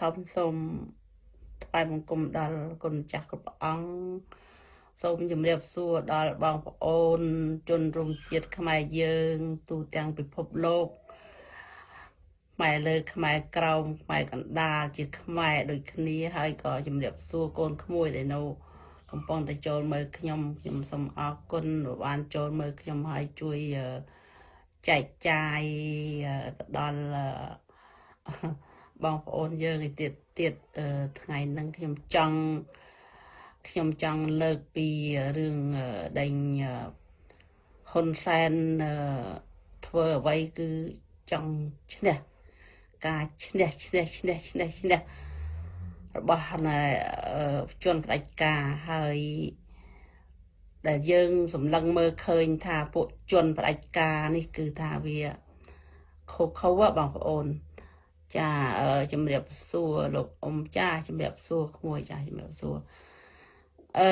ធំសូមថ្វាយបង្គំដល់គុណចាស់គ្រប់ព្រះអង្គសូមជម្រាបសួរដល់បងប្អូន ជនរួមជាតិខ្មែរយើង ទូទាំងពិភពលោកខ្មែរលើខ្មែរក្រោមខ្មែរកណ្ដាលជាខ្មែរដូចគ្នាហើយក៏ជម្រាបសួរកូនក្មួយដែលនៅកំពុងតែចូលមើលខ្ញុំខ្ញុំសូមអរគុណបានចូលមើលខ្ញុំហើយជួយចែកចាយទៅដល់ បងប្អូនយើងឯទៀតទៀតថ្ងៃហ្នឹងខ្ញុំចង់ខ្ញុំចង់លើកពីរឿងដេញហ៊ុនសែនធ្វើអ្វីគឺចង់ឈ្នះការឈ្នះឈ្នះឈ្នះឈ្នះឈ្នះរបស់ជនផ្ដាច់ការហើយដែលយើងសម្លឹងមើលឃើញថាពួកជនផ្ដាច់ការនេះគឺថាវាខុសខុសបងប្អូន ចាជំរាបសួរលោកអ៊ំចាជំរាបសួរក្មួយចាជំរាបសួរអឺ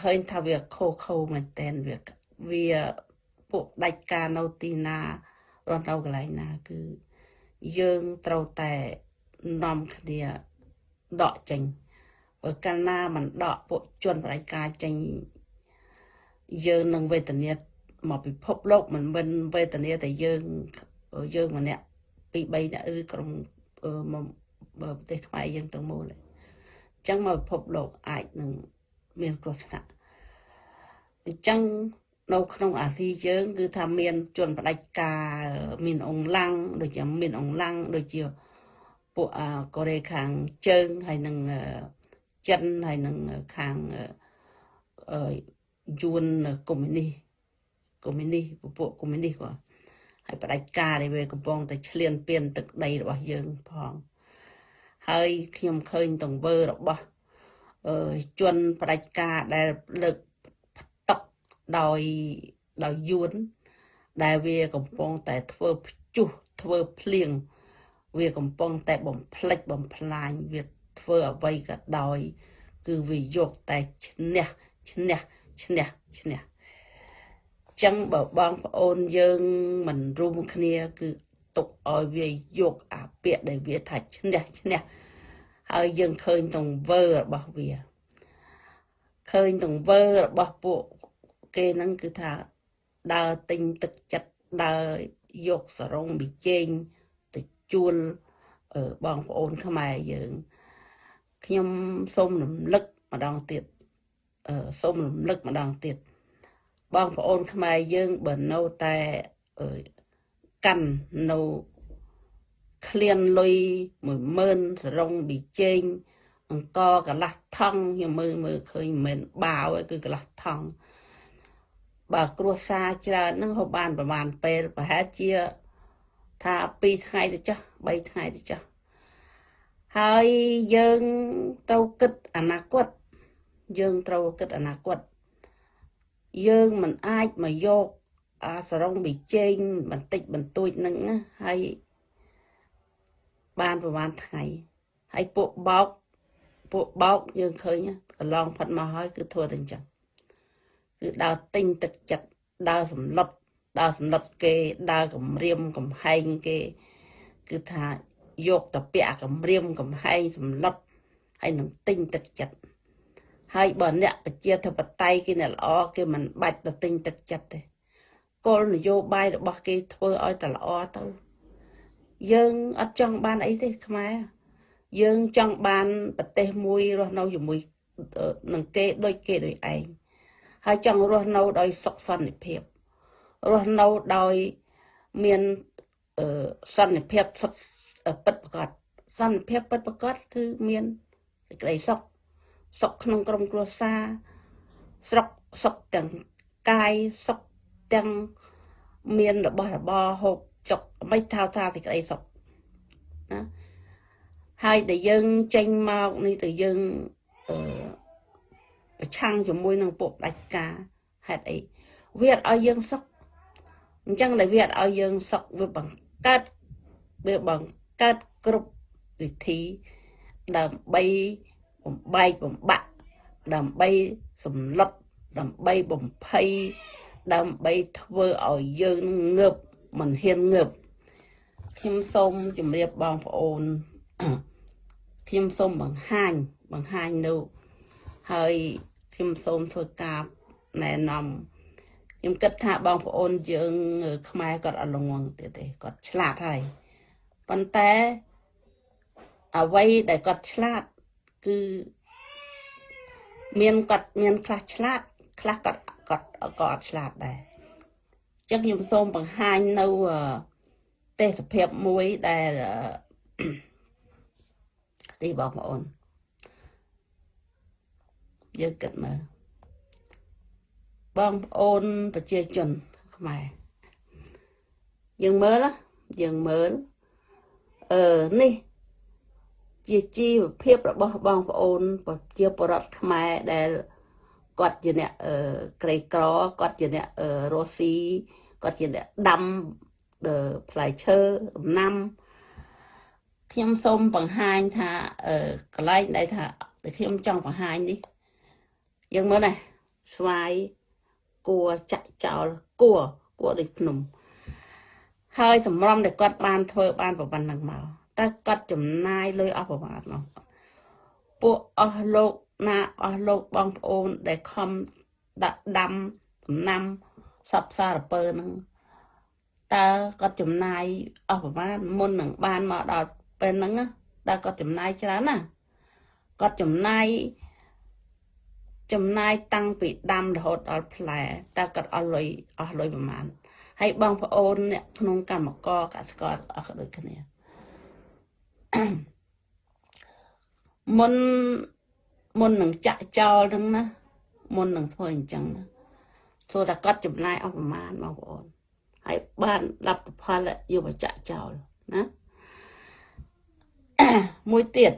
ឃើញថាវាខុសខុសមែនតែនវាវាពួកដាច់ការនៅទីណារស់នៅកន្លែងណា គឺយើងត្រូវតែនាំគ្នាដកចេញបើកាលណាមិនដកពួកជនបដិការចេញយើងនឹងវេទនាមកពិភពលោកមិនមិនវេទនាតែយើងយើងម្នាក់ ពី3នាក់ឬក្រុមប្រទេសខ្មែរយើងទាំងមូលអញ្ចឹងមកពិភពលោកអាចនឹងមានគ្រោះថ្នាក់អញ្ចឹងនៅក្នុងអាស៊ីយើងគឺថាមានជនបដិការមានអង្លាំងដូចជាមានអង្លាំងដូចជាពួកកូរ៉េខាងជើងហើយនឹងចិនហើយនឹងខាងយួនកុម្មុយនីសកុម្មុយនីសពួកកុម្មុយនីសគាត់ ហើយបដិការនេះវាកំពុងតែឈ្លានពានទឹកដីរបស់យើងផងហើយខ្ញុំឃើញទង្វើរបស់អឺជនបដិការដែលលើកផ្ទុកដោយដោយយួនដែលវាកំពុងតែធ្វើភ្ជុះធ្វើភ្លៀងវាកំពុងតែបំផ្លិចបំផ្លាញវាធ្វើអ្វីក៏ដោយ គឺវាយកតែឈ្នះឈ្នះឈ្នះឈ្នះ ចឹងបើបងប្អូនយើងមិនរួមគ្នាគឺទុកឲ្យវាយកអាពាក្យដែលវាថាឈ្នះឈ្នះហើយយើងឃើញទង្វើរបស់វាឃើញទង្វើរបស់ពួកគេហ្នឹងគឺថាដើរទិញទឹកចិត្តដើរយកសរងប៊ីចេងទៅជួលបងប្អូនខ្មែរយើងខ្ញុំសូមរំលឹកម្ដងទៀតសូមរំលឹកម្ដងទៀត បងប្អូនខ្មែរយើងបើនៅតែកាន់នៅក្លៀនលុយ10000សរងប៊ីចេងអង្គកន្លះថងខ្ញុំមើលមើលឃើញមិនមែនបាវគឺកន្លះថងបើគ្រួសារច្រើនហ្នឹងហូបបានប្រហែលពេលប្រហែលជាថា2ថ្ងៃទៅចុះ3ថ្ងៃទៅចុះហើយយើងត្រូវគិតអនាគតយើងត្រូវគិតអនាគត យើងមិនអាចមកយកអាសរងប៊ីចេងបន្តិចបន្តួចហ្នឹងហើយបានប្រហែលថ្ងៃហើយពួកបោកពួកបោកយើងឃើញកន្លងផុតមកហើយគឺធ្វើតែអញ្ចឹងគឺដើរទិញទឹកចិត្តដើរសម្លុតដើរសម្លុតគេដើរគម្រាមកំហែងគេ គឺថាយកតពាក់គម្រាមកំហែងសម្លុតហើយនឹងទិញទឹកចិត្ត ហើយបើអ្នកប្រជាធិបតេយ្យគេអ្នកល្អគេមិនបាច់ទៅទិញទឹកចិត្តទេគោលនយោបាយរបស់គេធ្វើឲ្យតែល្អទៅយើងអត់ចង់បានអីទេខ្មែរយើងចង់បានប្រទេសមួយរស់នៅជាមួយនឹងគេដូចគេដូចឯងហើយចង់រស់នៅដោយសុខសន្តិភាពរស់នៅដោយមានសន្តិភាពសុខពិតប្រកបសន្តិភាពពិតប្រកបគឺមានសេចក្តីសុខ សុខក្នុងក្រុមគ្រួសារស្រុកសុខទាំងកាយសុខទាំងមានរបស់របរហូបចុកមិនថាថាទីក្តីសុខណាហើយដែលយើងចេញមកនេះទៅយើងអឺប្រឆាំងជាមួយនឹងពួកផ្ដាច់ការហេតុអីវាអត់ឲ្យយើងសុខអញ្ចឹងដែលវាអត់ឲ្យយើងសុខវាបង្កើតវាបង្កើតគ្រប់វិធីដើម្បី បំបែកបំបាក់ដើម្បីសម្លុតដើម្បីបំភ័យដើម្បីធ្វើឲ្យយើងងើបមិនហ៊ានងើបខ្ញុំសូមជម្រាបបងប្អូនខ្ញុំសូមបង្ហាញបង្ហាញនៅហើយខ្ញុំសូមធ្វើការណែនាំខ្ញុំគិតថាបងប្អូនយើងខ្មែរគាត់អត់ល្ងងទៀតទេគាត់ឆ្លាតហើយប៉ុន្តែអ្វីដែលគាត់ឆ្លាត គឺមានគាត់មានខ្លះឆ្លាតខ្លះគាត់គាត់ក៏អត់ឆ្លាតដែរអញ្ចឹងខ្ញុំសូមបង្ហាញនៅទេសភាពមួយដែលទីបងប្អូនយើងគិតមើលបងប្អូនប្រជាជនខ្មែរយើងមើលយើងមើលអឺនេះ ជាជីវភាពរបស់បងប្អូនប្រជាពលរដ្ឋខ្មែរដែលគាត់ជាអ្នកក្រីក្រគាត់ជាអ្នករស់ស៊ីគាត់ជាអ្នកដាំផ្លែឈើដំណាំខ្ញុំសូមបង្ហាញថាកន្លែងដែលថាដែលខ្ញុំចង់បង្ហាញនេះយើងមើលណាស្វាយគួរចាក់ចោលគួរគួរដូចភ្នំហើយសម្រំដែលគាត់បានធ្វើបានប្រប៉ុណ្្នឹងមក តើគាត់ចំណាយលុយអស់ប្រមាណមកពួកអស់លោកណាអស់លោកបងប្អូនដែលខំដាក់ដាំដំណាំសពសារពើហ្នឹងតើគាត់ចំណាយអស់ប្រមាណមុននឹងបានមកដល់ពេលហ្នឹងតើគាត់ចំណាយច្រើនណាគាត់ចំណាយចំណាយតាំងពីដាំរហូតដល់ផ្លែតើគាត់អស់លុយអស់លុយប្រមាណហើយបងប្អូនអ្នកក្នុងកម្មករកសិករអស់ក៏ដូចគ្នា មុនមុននឹងចាក់ចោលហ្នឹងណាមុននឹងធ្វើអញ្ចឹងណាធ្វើតែគាត់ចំណាយអស់ប្រមាណបងប្អូនហើយបានលទ្ធផលយកមកចាក់ចោលណាមួយទៀត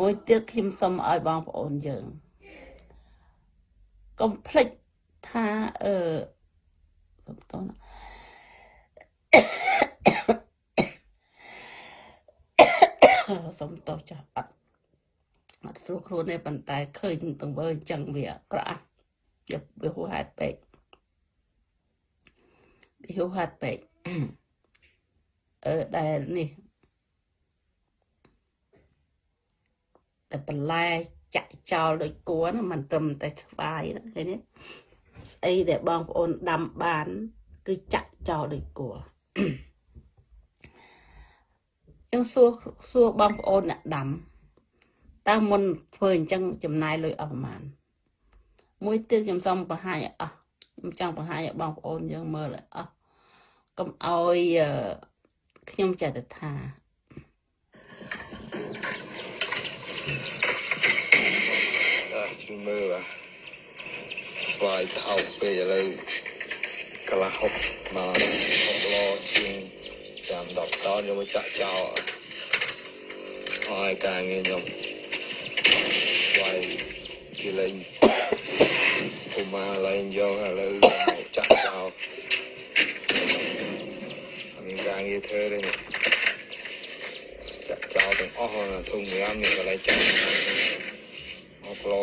មួយទៀតខ្ញុំសុំឲ្យបងប្អូនយើងកុំភ្លេចថាអឺសុំតោះ សុំតោះចាស់អត់អត់ស្រួលខ្លួនទេប៉ុន្តែឃើញទង្វើអញ្ចឹងវាអាក្រក់វាហួសហេតុពេកវាហួសហេតុពេកអឺដែលនេះតែបន្លែចាក់ចោលដូចគួរមិនត្រឹមតែស្វាយឃើញទេស្អីដែលបងប្អូនដាំបាន គឺចាក់ចោលដូចគួរ ចឹងសួរសួរបងប្អូនអ្នកដាំតើមុនធ្វើអញ្ចឹងចំណាយលុយអស់ប្រហែលមួយទៀតខ្ញុំសូមបង្ហាញអស់ខ្ញុំចង់បង្ហាញឲ្យបងប្អូនយើងមើលអស់កុំឲ្យខ្ញុំចេះតែថាជួយមើលបាទស្វាយថោកពេកឥឡូវកន្លះហុកមកហុកឡជាង ចាំ10តនយកមកចាក់ចោលហើយការងារខ្ញុំស្វាយជាលេងពូម៉ាលេងយកឥឡូវចាក់ចោលមានការងារធ្វើទេចាក់ចោលទាំងអស់ធុងរាមមានកន្លែងចាក់អស់ឡ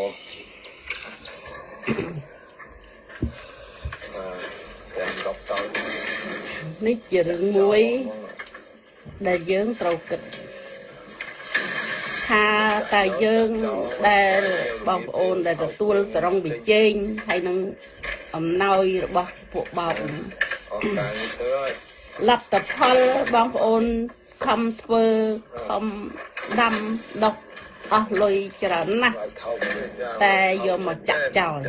នេះ ជារឿងមួយដែលយើងត្រូវគិតថាតើយើងដែលបងប្អូនដែលទទួលសរងវិជែងហើយនឹងអំណោយរបស់ពួកបោកលទ្ធផលបងប្អូនខំធ្វើខំដាំដុកអស់លុយច្រើនណាស់តែយកមកចាក់ចោល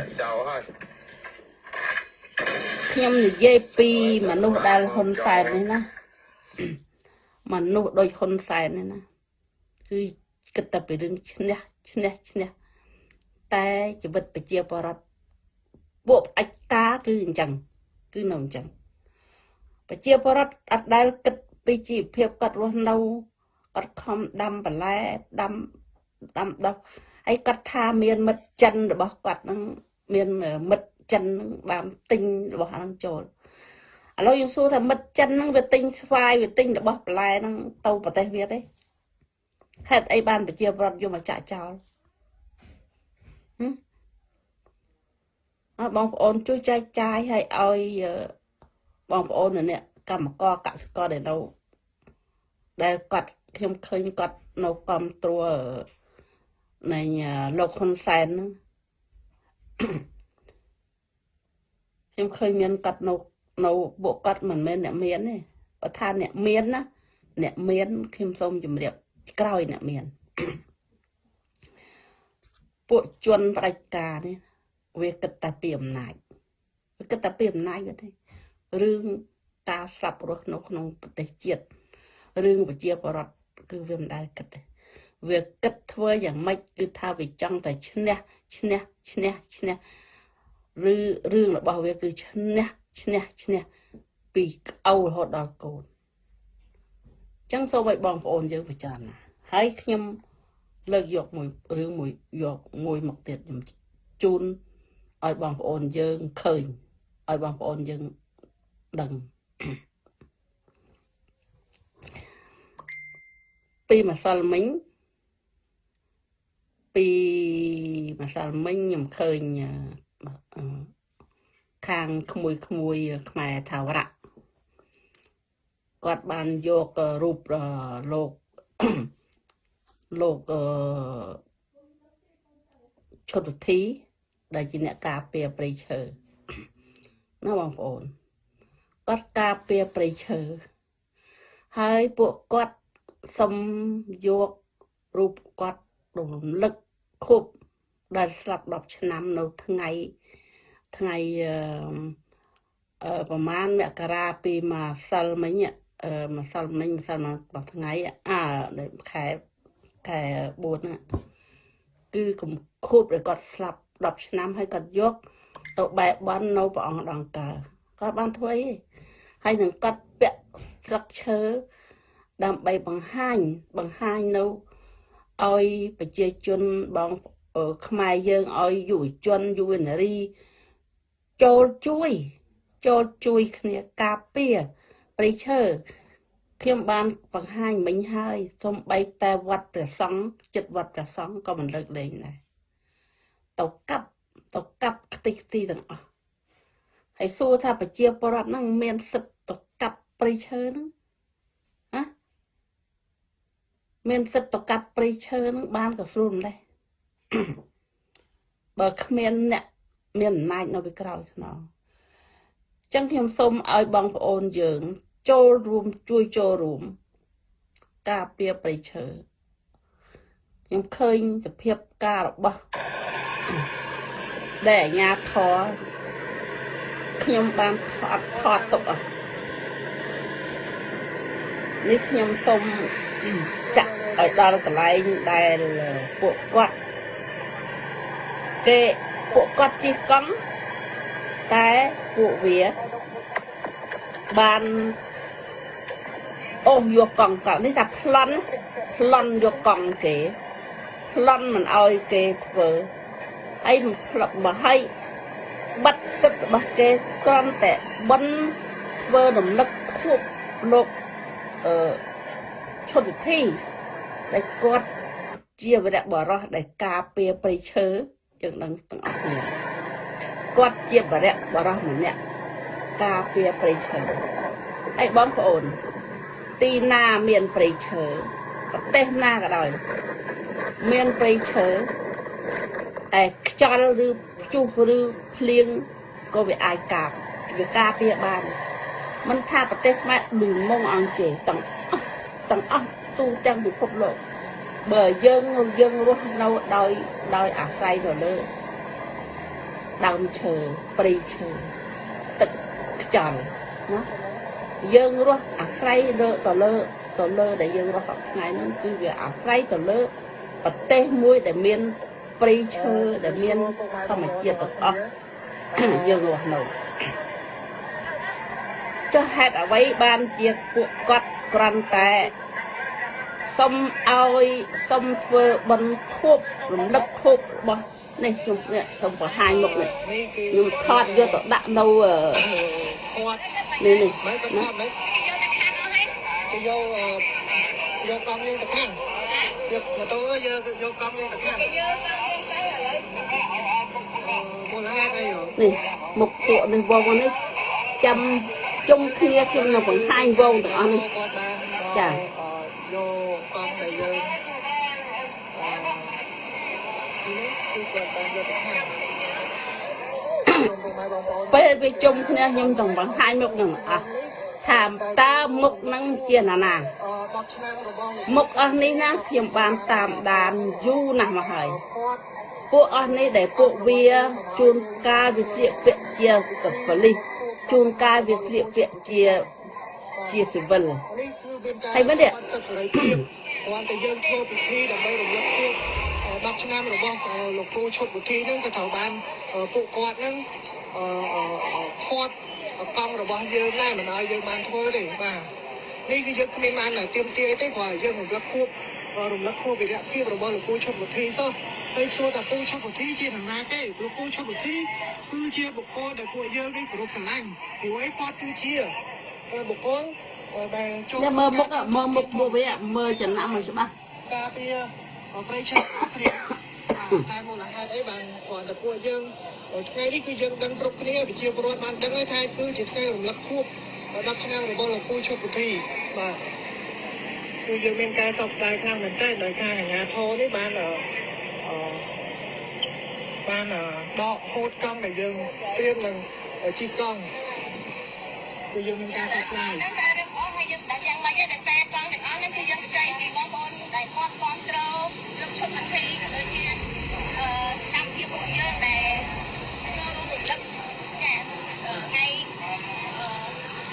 ខ្ញុំនិយាយពីមនុស្សដែលហ៊ុនសែននេះណាមនុស្សដូចហ៊ុនសែននេះណាគឺគិតតែពីរឿងឈ្នះឈ្នះឈ្នះតែជីវិតប្រជាពលរដ្ឋពួកអច្ចការគឺអញ្ចឹងគឺនៅអញ្ចឹងប្រជាពលរដ្ឋអត់ដែលគិតពីជីវភាពគាត់រស់នៅគាត់ខំដាំបន្លែដាំដាំដុះហើយគាត់ថាមានមិត្តចិនរបស់គាត់នឹងមានមិត្ត ចិននឹងបានទិញរបស់ហ្នឹងចូលឥឡូវយើងសួរថាមិត្តចិនហ្នឹងវាទិញស្វាយវាទិញរបស់បន្លែហ្នឹងទៅប្រទេសវាទេហេតុអីបានប្រជាប្រដ្ឋយកមកចាក់ចោលអើបងប្អូនជួយចែកចាយឲ្យឲ្យបងប្អូននេះកម្មករកសិករដែលនៅដែលគាត់ខ្ញុំឃើញគាត់នៅគ្រប់ត្រួតនៃលោកហ៊ុនសែនហ្នឹង ខ្ញុំឃើញមានគាត់នៅនៅពួកគាត់មិនមែនអ្នកមានទេបើថាអ្នកមានណាអ្នកមានខ្ញុំសូមជម្រាបក្រោយអ្នកមានពួកជនផ្ដាច់ការនេះវាគិតតែពីអំណាចវាគិតតែពីអំណាចទេរឿងការស្លាប់រស់នៅក្នុងប្រទេសជាតិរឿងប្រជាពលរដ្ឋគឺវាមិនដែលគិតទេវាគិតធ្វើយ៉ាងម៉េចគឺថាវាចង់តែឈ្នះឈ្នះឈ្នះឈ្នះ ឬរឿងរបស់វាគឺឈ្នះឈ្នះឈ្នះពីក្អៅរហូតដល់កូនអញ្ចឹងសូមឲ្យបងប្អូនយើងពិចារណាហើយខ្ញុំលើកយកមួយរឿងមួយយកមួយមកទៀតខ្ញុំជូនឲ្យបងប្អូនយើងឃើញឲ្យបងប្អូនយើងដឹងពីម្សិលមិញពីម្សិលមិញខ្ញុំឃើញ ខាងក្មួយក្មួយខ្មែរថាវរៈគាត់បានយករូបលោកលោកអឺឈុតធីដែលជាអ្នកការពារព្រៃឈើណាបងប្អូនគាត់ការពារព្រៃឈើហើយពួកគាត់សុំយករូបគាត់រំលឹកខុបដែលស្លាប់10ឆ្នាំនៅថ្ងៃ ថ្ងៃអឺប្រហែលមករាពីម្សិលមិញអឺម្សិលមិញម្សិលមកថ្ងៃអាខែខែ4ហ្នឹងគឺកំខូបដែលគាត់ស្លាប់10ឆ្នាំហើយគាត់យកទៅបែបន់នៅព្រះអង្គដង្កើគាត់បានធ្វើអីហើយនឹងគាត់ពាក់ស្លឹកឈើដើម្បីបង្ហាញបង្ហាញនៅឲ្យប្រជាជនបងខ្មែរយើងឲ្យយុវជនយុវនារី ចូលជួយ ចូលជួយគ្នាការពារព្រៃឈើខ្ញុំបានបង្ហាញមិញហើយសំបីតែវត្តព្រះសង្ឃចិត្តវត្តព្រះសង្ឃក៏មិនលើកលែងដែរទៅកាប់ទៅកាប់ខ្ទេចខ្ទីទាំងអស់ហើយសួរថាប្រជាពលរដ្ឋហ្នឹងមានសិទ្ធិទៅកាប់ព្រៃឈើហ្នឹងហ៎មានសិទ្ធិទៅកាប់ព្រៃឈើហ្នឹងបានក៏ស្រួលម្លេះបើគ្មានអ្នក មានអំណាចនៅពីក្រោយខ្នងអញ្ចឹងខ្ញុំសូមឲ្យបងប្អូនយើង ចូលរួមជួយចូលរួមការពារប្រៃឈើខ្ញុំឃើញសភាពការរបស់ដែលអាញាធរខ្ញុំបានថតថតទុកអស់នេះខ្ញុំសូមចាក់ឲ្យដល់កន្លែងដែលពួកគាត់គេ ពួកគាត់ជិះកង់តែពួកវាបានអូសយកកង់កនេះថាប្លន់ប្លន់យកកង់គេប្លន់មិនអោយគេធ្វើហើយផ្លឹកមកឲ្យបាត់សិទ្ធិរបស់គេគ្រាន់តែបិណ្ឌធ្វើរំលឹកខួបលោកអឺឈុតវិធីដែលគាត់ជាវរៈបរោះដែលការពារព្រៃឈើ យើងដឹងទាំងអស់គ្នាគាត់ជាវរៈបរោះម្នាក់ការពារព្រៃឈើហើយបងប្អូន ទីណាមានព្រៃឈើប្រទេសណាក៏ដោយមានព្រៃឈើតែខ្យល់ឬព្យុះឬភ្លៀងក៏វាអាចកាប់វាការពារបានមិនថាប្រទេសខ្មែរដូចមុងអង្គជេទាំងអស់ទាំងអស់ទូទាំងពិភពលោក បើយើងយើងរស់នៅដោយដោយអាស្រ័យទៅលើដើមឈើព្រៃឈើទឹកខ្យល់ណាយើងរស់អាស្រ័យលើទៅលើទៅលើដែលយើងរស់សប្តាហ៍ហ្នឹងគឺវាអាស្រ័យទៅលើប្រទេសមួយដែលមានព្រៃឈើដែលមានធម្មជាតិទាំងអស់យើងរស់នៅចុះហេតុអ្វីបានជាពួកគាត់ក្រាន់តែ សុំឲ្យសុំធ្វើបន់ខួបរំលឹកខួបរបស់នេះខ្ញុំនេះខ្ញុំបង្ហាញមុខនេះខ្ញុំថតយកទៅដាក់នៅគាត់នេះនេះមិនទៅថតមិនទៅយកយកកង់យើងទៅខាងយកម៉ូតូយកយកកង់យើងទៅខាងនេះមុខពួកនេះវងនេះចាំជុំគ្នាខ្ញុំនៅបង្ហាញវងទាំងអស់នេះចា យកកងដែលយើងអឺនេះគឺគាត់បានយកទៅខាងខ្ញុំពុកម៉ែបងប្អូនពេលវាជុំគ្នាខ្ញុំចង់បង្ហាញមុខនឹងអស់ថាតើមុខនឹងជាណាណាអឺ10ឆ្នាំរបស់លោកមុខអស់នេះណាខ្ញុំបានតាមដានយូរណាស់មកហើយគាត់ពួកអស់នេះដែលពួកវាជួនកាលវាស្លៀកពាក់ជាប៉ូលីសជួនកាលវាស្លៀកពាក់ជាជាស៊ីវិលនេះគឺមានការ ហើយមែនទេបាត់សិទ្ធិសេរីភាពគ្រាន់តែយើងធ្វើពិធីដើម្បីរំលឹកខួប10ឆ្នាំរបស់អឺលោកគ្រូឈុតវិធីហ្នឹងក៏ត្រូវបានអឺពួកគាត់ហ្នឹងអឺអឺអឺខាត់កង់របស់យើងដែរមិនឲ្យយើងបានធ្វើទេបាទនេះគឺយើងគ្មានបានទៀមទាអីទេគ្រាន់តែយើងរំលឹកខួបអឺរំលឹកខួបវិរៈភាពរបស់លោកគ្រូឈុតវិធីសោះហើយសួរថាគ្រូឈុតវិធីជានរណាទេលោកគ្រូឈុតវិធីគឺជាបុគ្គលដែលពួកយើងនេះគោរពស្រឡាញ់ព្រោះអីគាត់គឺជាអឺបុគ្គល នេះមើលមុខមើលមុខមុខវាមើលចំណាំមិនច្បាស់ការពារប្រៃឆាព្រាតែមូលហេតុអីបានគ្រាន់តែពួកយើងថ្ងៃនេះគឺយើងដឹងគ្រប់គ្នាប្រជាពលរដ្ឋបានដឹងហើយថាគឺជាថ្ងៃរំលឹកខួប10ឆ្នាំរបស់លោកពូឈុបពុធីបាទគឺយើងមានការសោកស្ដាយខ្លាំងមែនទែនដោយសារអាជ្ញាធរនេះបានអឺបានដកហូតកង់ដែលយើងត្រៀមនឹងជីកកង់គឺយើងមានការសោកស្ដាយ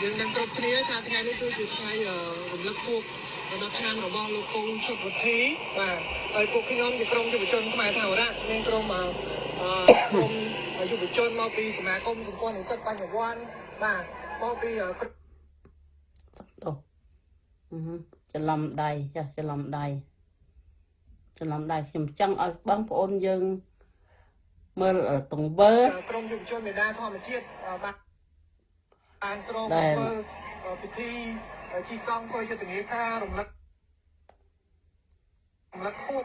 យើងនឹងគ្រប់គ្នាថាថ្ងៃនេះគឺជាថ្ងៃអឺរំលឹកខួប10ឆ្នាំរបស់លោកពូឈុតវុធីបាទហើយពួកខ្ញុំជាក្រុមយុវជនខ្មែរថាវរៈមានក្រុមអឺអឺក្រុមយុវជនមកពីសមាគមសម្ព័ន្ធនិស្សិតបញ្ញវន្តបាទមកពីអឺក្រុមអូអឺហឺច្រឡំដៃចាស់ច្រឡំដៃច្រឡំដៃខ្ញុំចង់ឲ្យបងប្អូនយើងមើលទង្វើក្រុមយុវជនមេដាធម្មជាតិអឺបាទ តែងត្រង់ធ្វើពិធីជីកង់ធ្វើយុទ្ធនាការរំលឹករំលឹកខួប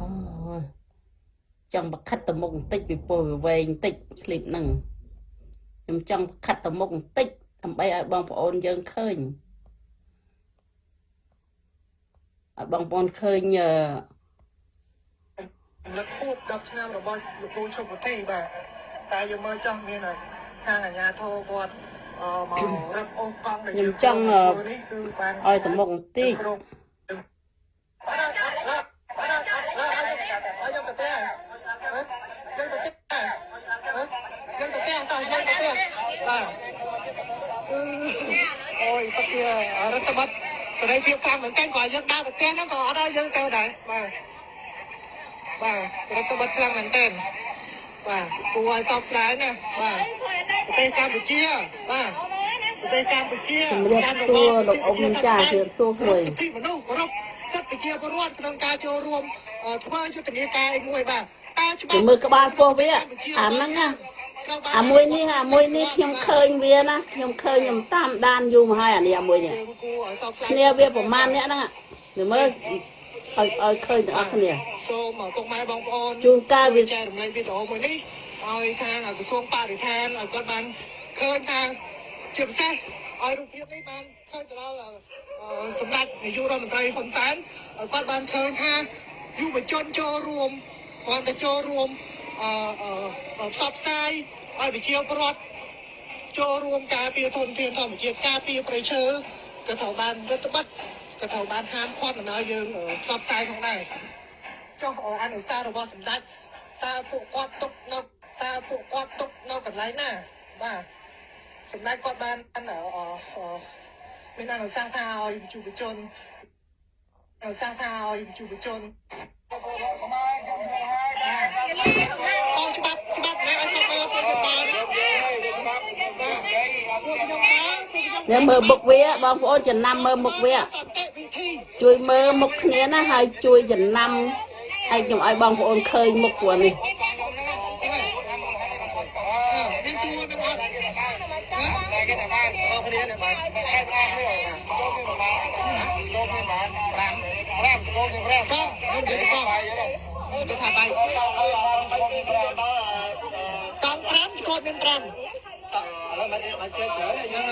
អូយចង់បខិតទៅមុខបន្តិចពីពោះវាវែងបន្តិចឃ្លីបហ្នឹងខ្ញុំចង់បខិតទៅមុខបន្តិចដើម្បីឲ្យបងប្អូនយើងឃើញឲ្យបងប្អូនឃើញអឺលក្ខខួប10ឆ្នាំរបស់លោកគ្រូឈុកប្រទេសបាទ តែយើងមើលចោះមានតែខាងអាជ្ញាធរគាត់អឺមករឹបអូសកង់ដែលខ្ញុំយើងចង់អឺធ្វើនេះគឺបានឲ្យទៅមុខបន្តិចគ្រប់យើងទៅផ្ទះយើងទៅផ្ទះយើងទៅផ្ទះតោះយើងទៅផ្ទះបាទអូយទៅជារដ្ឋបတ်សេរីភាពខាងមែនតើក៏យើងដើរទៅផ្ទះហ្នឹងក៏អត់ឲ្យយើងទៅដែរបាទបាទរដ្ឋបတ်ខ្លាំងមែនតើ បាទគួរឲ្យសោកស្ដាយណាស់បាទប្រទេសកម្ពុជាបាទប្រទេសកម្ពុជាជំរាបសួរលោកអ៊ំចាជំរាបសួរមួយសិទ្ធិមនុស្សគោរពសិទ្ធិប្រជាពលរដ្ឋក្នុងការចូលរួមអឺធ្វើយុទ្ធនាការឯមួយបាទតែច្បាគេប់មើលក្បាលពោះវាអាហ្នឹងណាអាមួយនេះអាមួយនេះខ្ញុំឃើញវាណាខ្ញុំឃើញខ្ញុំតាមដានយូរមកហើយអានេះអាមួយនេះយើងគួរឲ្យសោកស្ដាយគ្នាវាប្រមាណអ្នកហ្នឹងអាទៅមើល ឲ្យឲ្យឃើញទាំងអស់គ្នាសូមពុកម៉ែបងប្អូនជួនកាលវាចែករំលែកវីដេអូមួយនេះឲ្យខាងក្រសួងបរិស្ថានឲ្យគាត់បានឃើញថាជាពិសេសឲ្យរូបភាពនេះបានឃើញទៅដល់អឺសម្ដេចនាយករដ្ឋមន្ត្រីហ៊ុនសែនឲ្យគាត់បានឃើញថាយុវជនចូលរួមគាត់ទៅចូលរួមអឺអឺផ្សព្វផ្សាយឲ្យប្រជាពលរដ្ឋចូលរួមការពារធនធានធម្មជាតិការពារប្រៃឈើក៏ត្រូវបានរដ្ឋបတ် ក៏ត្រូវបានហាមឃាត់មិនឲ្យយើងអឺផ្សព្វផ្សាយផងដែរចុះអនុសាសន៍របស់សម្ដេចតើពួកគាត់ទុកនៅតើពួកគាត់ទុកនៅកន្លែងណាបាទសម្ដេចគាត់បានអឺអឺអឺមានអនុសាសន៍ថាឲ្យយុវជនអនុសាសន៍ថាឲ្យយុវជន អោច្បាប់ច្បាប់ណាឲ្យគាត់មើលពួកខ្ញុំបានពួកខ្ញុំបានពួកខ្ញុំនេះមើលមុខវាបងប្អូនចំណាំមើលមុខវាសន្តិវិធីជួយមើលមុខគ្នាណាហើយជួយចំណាំហើយខ្ញុំឲ្យបងប្អូនឃើញមុខពួកនេះនេះសួរនឹងអ តែគេថាបានបងគ្នានឹងបានបងឯងបានទេចូលគ្នាបានចូលគ្នាបាន5 5ចូលគ្នា5បងនិយាយបងគេថាបានតង់5ស្គតមាន5ឥឡូវមិនអាចចេះច្រើនយើង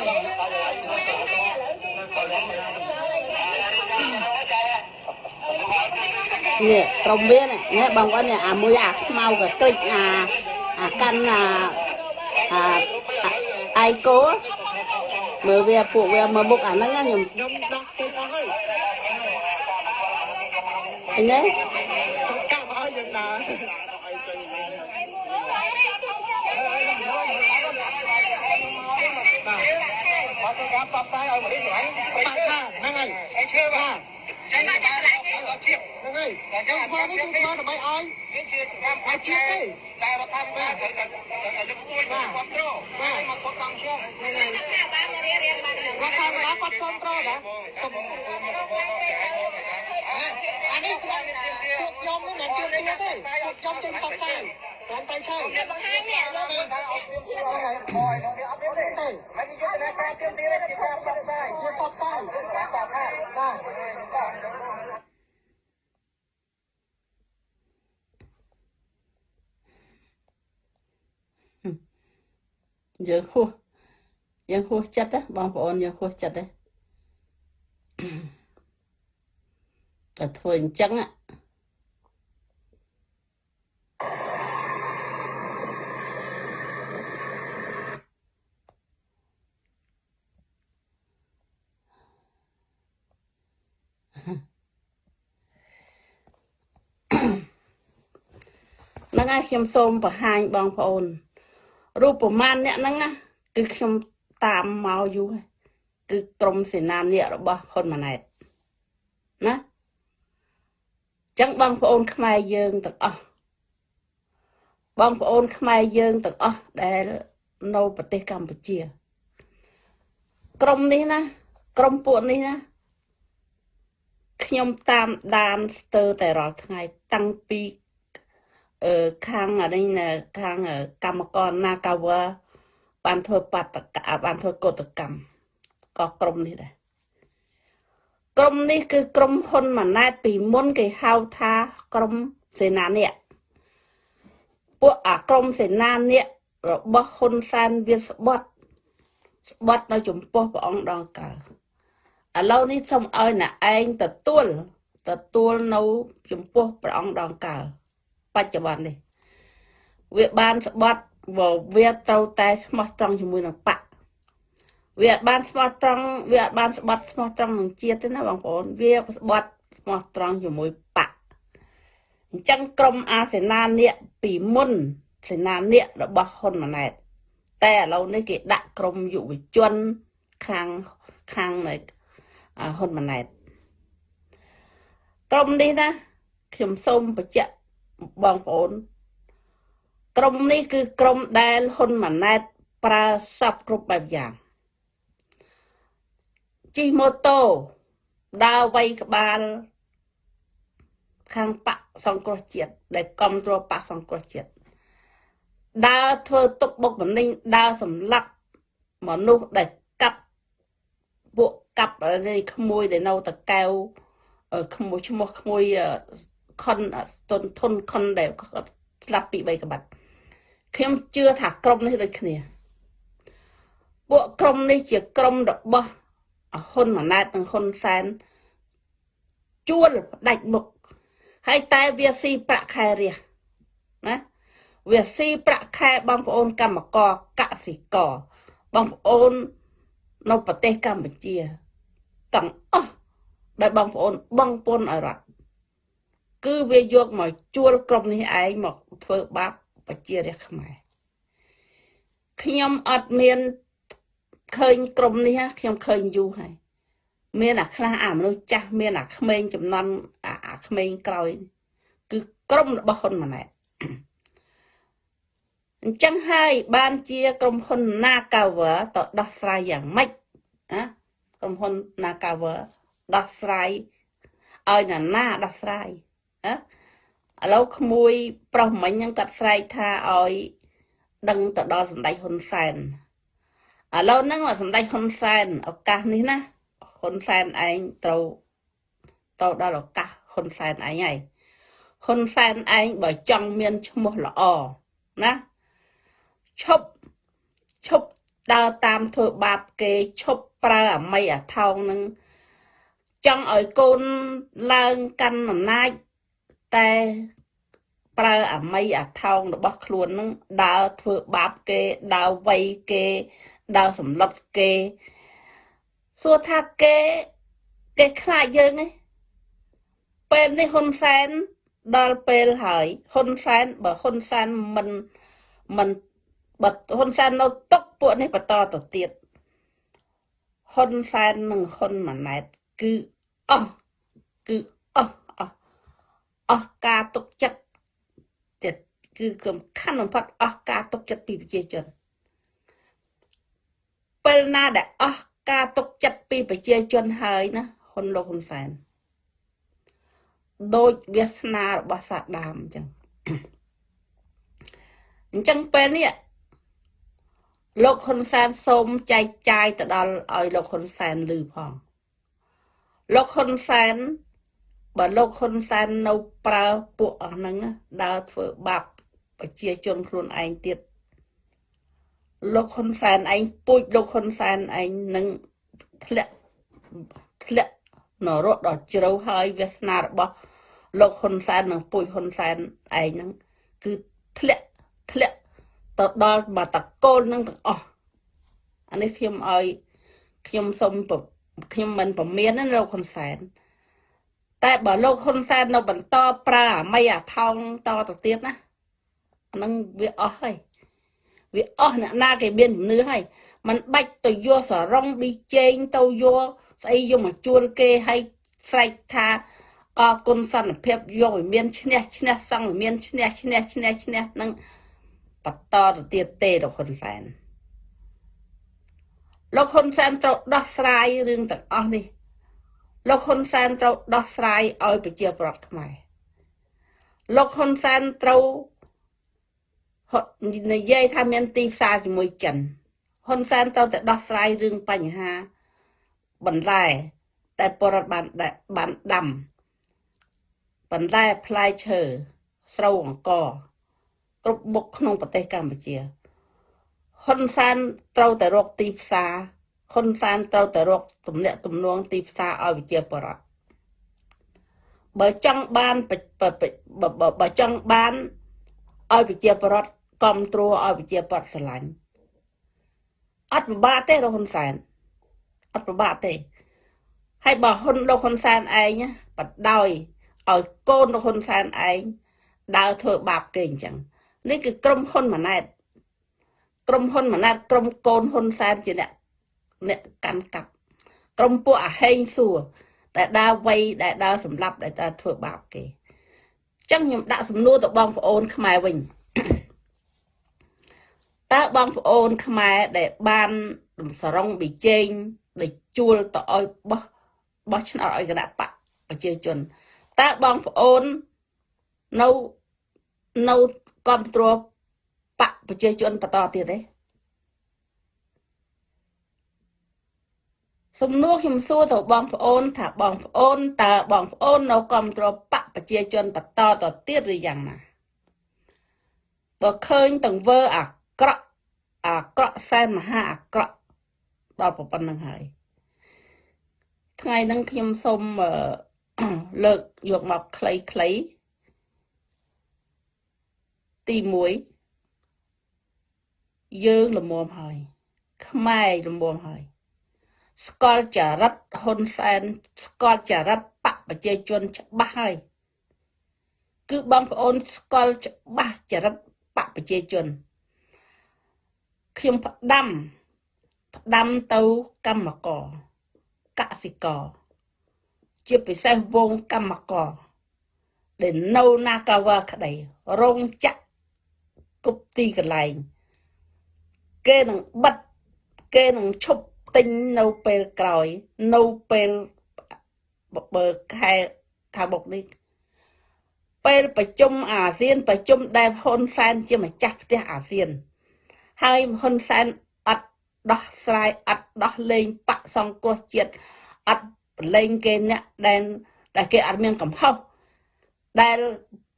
នេះក្រុមវានេះបងប្អូនអាមួយអាខ្មៅក៏តិចអាអាកាន់អាអា អាយគោមើលវាពួកវាមើលមុខអាហ្នឹងណាខ្ញុំខ្ញុំដោះចេញអស់ហើយឃើញទេកាប់ឲ្យយើងដើរបាទអត់ការបបតែឲ្យមកនេះហ្នឹងហ្នឹងហើយអីឈើបាទតែមកចាក់កន្លែងនេះហ្នឹងហើយខ្ញុំធ្វើនេះគឺធ្វើដើម្បីឲ្យវាជាកម្មឲ្យជា តិទេតែរដ្ឋាភិបាលត្រូវតែលើកស្ទួយបាទគ្រប់គ្រងបាទមកគ្រប់គ្រងខ្ញុំហ្នឹងហើយថាបានមករៀនរៀនបានរដ្ឋាភិបាលគាត់គ្រប់គ្រងណាសុំអានេះខ្ញុំពួកខ្ញុំនេះមិនជឿទៀតទេពួកខ្ញុំជឿសពសាយស្រួមទៅឆើបង្ហាញនេះលោកទៅអត់ទៀមទីហើយហើយនេះអត់ទៀមទេមិនយល់ណាការទៀមទីទេជាការផ្សព្វផ្សាយជាផ្សព្វផ្សាយបាទបាទ យើងហួសយើងហួសចិត្តណាបងប្អូនយើងហួសចិត្តទេតែធ្វើអញ្ចឹងណាហ្នឹងហើយខ្ញុំសូមបង្ហាញបងប្អូន រូបប្រមាណអ្នកហ្នឹងណាគឺខ្ញុំតាមមកយូរហើយគឺក្រមសេនានាគរបស់ហ៊ុនម៉ាណែតណាចឹងបងប្អូនខ្មែរយើងទាំងអស់បងប្អូនខ្មែរយើងទាំងអស់ដែលនៅប្រទេសកម្ពុជា ក្រមនេះណា ក្រមពួកនេះណាខ្ញុំតាមដានស្ទើរតែរាល់ថ្ងៃតាំងពីអឺ ខាងអនេះណាខាងអឺកម្មករ Nagawa បានធ្វើបាតកៈបានធ្វើកោតកម្មក៏ក្រុមនេះដែរក្រុមនេះគឺក្រុមហ៊ុនម៉ាណែតពីមុនគេហៅថាក្រុមសេនានិកពួកអាក្រុមសេនានិករបស់ហ៊ុនសែនវាស្បត់ស្បត់នៅចំពោះព្រះអង្គដងកើឥឡូវនេះសូមឲ្យអ្នកឯងទទួលទទួលនៅចំពោះព្រះអង្គដងកើ បច្ចុប្បន្ននេះវាបានស្បត់វាត្រូវតែស្មោះត្រង់ជាមួយនឹងបកវាអត់បានស្មោះត្រង់វាអត់បានស្បត់ស្មោះត្រង់នឹងជាតិទេណាបងប្អូនវាស្បត់ស្មោះត្រង់ជាមួយបកអញ្ចឹងក្រុមអាសេនានិកពីមុនសេនានិករបស់ហ៊ុនម៉ាណែតតែឥឡូវនេះគេដាក់ក្រុមយុវជនខាងខាងនៃអាហ៊ុនម៉ាណែតក្រុមនេះណាខ្ញុំសូមបញ្ជាក់ បងប្អូន ក្រុមនេះគឺក្រុមដែលហ៊ុនម៉ាណែតប្រើសពគ្រប់បែបយ៉ាងជិះម៉ូតូដើរវាយក្បាលខាងបកសង្គ្រោះជាតិដែលគ្រប់គ្រងបកសង្គ្រោះជាតិដើរធ្វើទុកបុកម្នេញដើរសម្លាប់មនុស្សដែលកាប់ពួកកាប់នេះក្មួយដែលនៅតកែវអឺក្មួយឈ្មោះក្មួយអឺ ខុនទុនធុនខុនដែលគាត់ស្លាប់ពី3ក្បាត់ខ្ញុំជឿថាក្រុមនេះដូចគ្នា ពួកក្រុមនេះជាក្រុមរបស់ហ៊ុនម៉ាណែតនិងហ៊ុនសែនជួលផ្ដាច់មុខហើយតែវាស៊ីប្រាក់ខែរះណាវាស៊ីប្រាក់ខែបងប្អូនកម្មករកសិករបងប្អូននៅប្រទេសកម្ពុជាទាំងអស់ដែលបងប្អូនបងពុនឲ្យរដ្ឋ គឺវាយកមកជួលក្រុមនេះឯងមកធ្វើបាបប្រជារាស្ត្រខ្មែរខ្ញុំអត់មានឃើញក្រុមនេះខ្ញុំឃើញយូរហើយមានអាខ្លះអាមនុស្សចាស់មានអាក្មេងចំនួនអាអាក្មេងក្រោយ គឺក្រុមរបស់ហ៊ុនម៉ាណែតអញ្ចឹងហើយបានជាក្រុមហ៊ុន Nagawa តដោះស្រាយយ៉ាងម៉េចណាក្រុមហ៊ុន Nagawa ដោះស្រាយឲ្យណាណាដោះស្រាយ ណាឥឡូវក្មួយប្រុសមិញហ្នឹងគាត់ស្រែកថាឲ្យដឹងទៅដល់សម្ដេចហ៊ុនសែនឥឡូវហ្នឹងសម្ដេចហ៊ុនសែនឱកាសនេះណាហ៊ុនសែនឯងត្រូវត្រូវដល់ឱកាសហ៊ុនសែនឯងហើយហ៊ុនសែនឯងបើចង់មានឈ្មោះល្អណាឈប់ឈប់ដើរតាមធ្វើបាបគេឈប់ប្រើអមីអាថោងនឹងចង់ឲ្យកូនឡើងកាន់អំណាច តែប្រើអាមីអាថោងរបស់ខ្លួននឹងដើរធ្វើបាបគេដើរវាយគេដើរសម្លុតគេសួរថាគេគេខ្លាចយើងឯងពេលនេះហ៊ុនសែនដល់ពេលហើយហ៊ុនសែនបើហ៊ុនសែនមិនមិនបើហ៊ុនសែននៅຕົកពួកនេះបន្តទៅទៀតហ៊ុនសែននិងហ៊ុនម៉ាណែតគឺអស់គឺអស់អស់ អស់ការទុកចិត្តចិត្តគឺសំខាន់បំផុតអស់ការទុកចិត្តពីប្រជាជនពេលណាដែលអស់ការទុកចិត្តពីប្រជាជនហើយណាហ៊ុនលោកហ៊ុនសែនដូចវាសនារបស់សាដាមអញ្ចឹងអញ្ចឹងពេលនេះលោកហ៊ុនសែនសូមចែកចាយទៅដល់ឲ្យលោកហ៊ុនសែនលឺផងលោកហ៊ុនសែន បើលោកហ៊ុនសែននៅប្រើពួកអស់ហ្នឹងដើរធ្វើបាបប្រជាជនខ្លួនឯងទៀតលោកហ៊ុនសែនឯងពូជលោកហ៊ុនសែនឯងនឹងធ្លាក់ធ្លាក់នរកដល់ជ្រៅហើយវាសនារបស់លោកហ៊ុនសែននិងពូជហ៊ុនសែនឯងហ្នឹងគឺធ្លាក់ធ្លាក់ទៅដល់មកតកូលនឹងទាំងអស់អានេះខ្ញុំឲ្យខ្ញុំសូមខ្ញុំមិនពមៀនណាលោកហ៊ុនសែន តែបើលោកហ៊ុនសែននៅបន្តប្រើអាមីអាថោងតទៅទៀតណាអានឹងវាអស់ហើយវាអស់អ្នកណាគេមានជំនឿហើយมันបាច់ទៅយកសរងប៊ីចេងទៅយកស្អីយកមកជួលគេឲ្យស្រែកថាអរគុណសន្តិភាពយកឲ្យមានឈ្នះឈ្នះសង្ឃមានឈ្នះឈ្នះឈ្នះឈ្នះនឹងបន្តទៅទៀតទេលោកហ៊ុនសែនលោកហ៊ុនសែនត្រូវដោះស្រាយរឿងទាំងអស់នេះ លោកហ៊ុនសែនត្រូវដោះស្រាយឲ្យប្រជាប្រដ្ឋខ្មែរលោកហ៊ុនសែនត្រូវនិយាយថាមានទីផ្សារជាមួយចិនហ៊ុនសែនត្រូវតែដោះស្រាយរឿងបញ្ហាបន្លែតែបរដ្ឋបានបានដាំបន្លែផ្លែឈើស្រូវអង្ករគ្រប់មុខក្នុងប្រទេសកម្ពុជាហ៊ុនសែនត្រូវតែរកទីផ្សារ ហ៊ុនសែនត្រូវតែរកទំនាក់ទំនងទីផ្សារឲ្យវិជាបរដ្ឋបើចង់បានបើចង់បានឲ្យវិជាបរដ្ឋគ្រប់គ្រងឲ្យវិជាបរដ្ឋស្រឡាញ់អត់ពិបាកទេលោកហ៊ុនសែនអត់ពិបាកទេហើយបើហ៊ុនលោកហ៊ុនសែនឯងបដោយឲ្យកូនលោកហ៊ុនសែនឯងដើរធ្វើបាបគេអញ្ចឹងនេះគឺក្រុមហ៊ុនម៉ាណែតក្រុមហ៊ុនម៉ាណែតក្រុមកូនហ៊ុនសែនជាអ្នក អ្នកកាន់កាប់ក្រុមពួកអាហេងសួរដែលដើរវ័យដែលដើរសម្លាប់ដែលដើរធ្វើបាបគេអញ្ចឹងខ្ញុំដាក់សំណួរទៅបងប្អូនខ្មែរវិញតើបងប្អូនខ្មែរដែលបានសរងប៊ីជេងដែលជួលទៅឲ្យបោះបោះឆ្នោតឲ្យគណៈបកប្រជាជនតើបងប្អូននៅនៅគ្រប់គ្រងបកប្រជាជនបន្តទៀតទេ សំណួរខ្ញុំសួរទៅបងប្អូន ថាបងប្អូនតើបងប្អូននៅគ្រប់គ្រងបកប្រជាជនបន្តទៅទៀតឬយ៉ាងណាបើឃើញតង្វើអាក្រក់អាក្រក់សែនមហាអាក្រក់ដល់ប៉ុណ្្នឹងហើយថ្ងៃហ្នឹងខ្ញុំសូមលើកយកមកខ្លីៗទី1យើងល្មមហើយខ្មែរល្មមហើយ ស្គាល់ចរិតហ៊ុនសែនស្គាល់ចរិតបកប្រជាជនច្បាស់ហើយគឺបងប្អូនស្គាល់ច្បាស់ចរិតបកប្រជាជនខ្ញុំផ្ដាំផ្ដាំទៅកម្មករកសិករជាពិសេសវងកម្មករដែលនៅណាកាវ៉ាក្តីរោងចក្រគ្រប់ទីកន្លែងគេនឹងបិទគេនឹងឈប់ ទិញនៅពេលក្រោយ នៅពេលបើខែថាបុកនេះពេលប្រជុំអាស៊ាន ប្រជុំដែលហ៊ុនសែនជាម្ចាស់ផ្ទះអាស៊ាន ហើយហ៊ុនសែនអត់ដោះស្រាយអត់ដោះលែងបកសង្គ្រោះជាតិអត់ប្រឡែងគេអ្នកដែលដែលគេអត់មានកំហុសដែល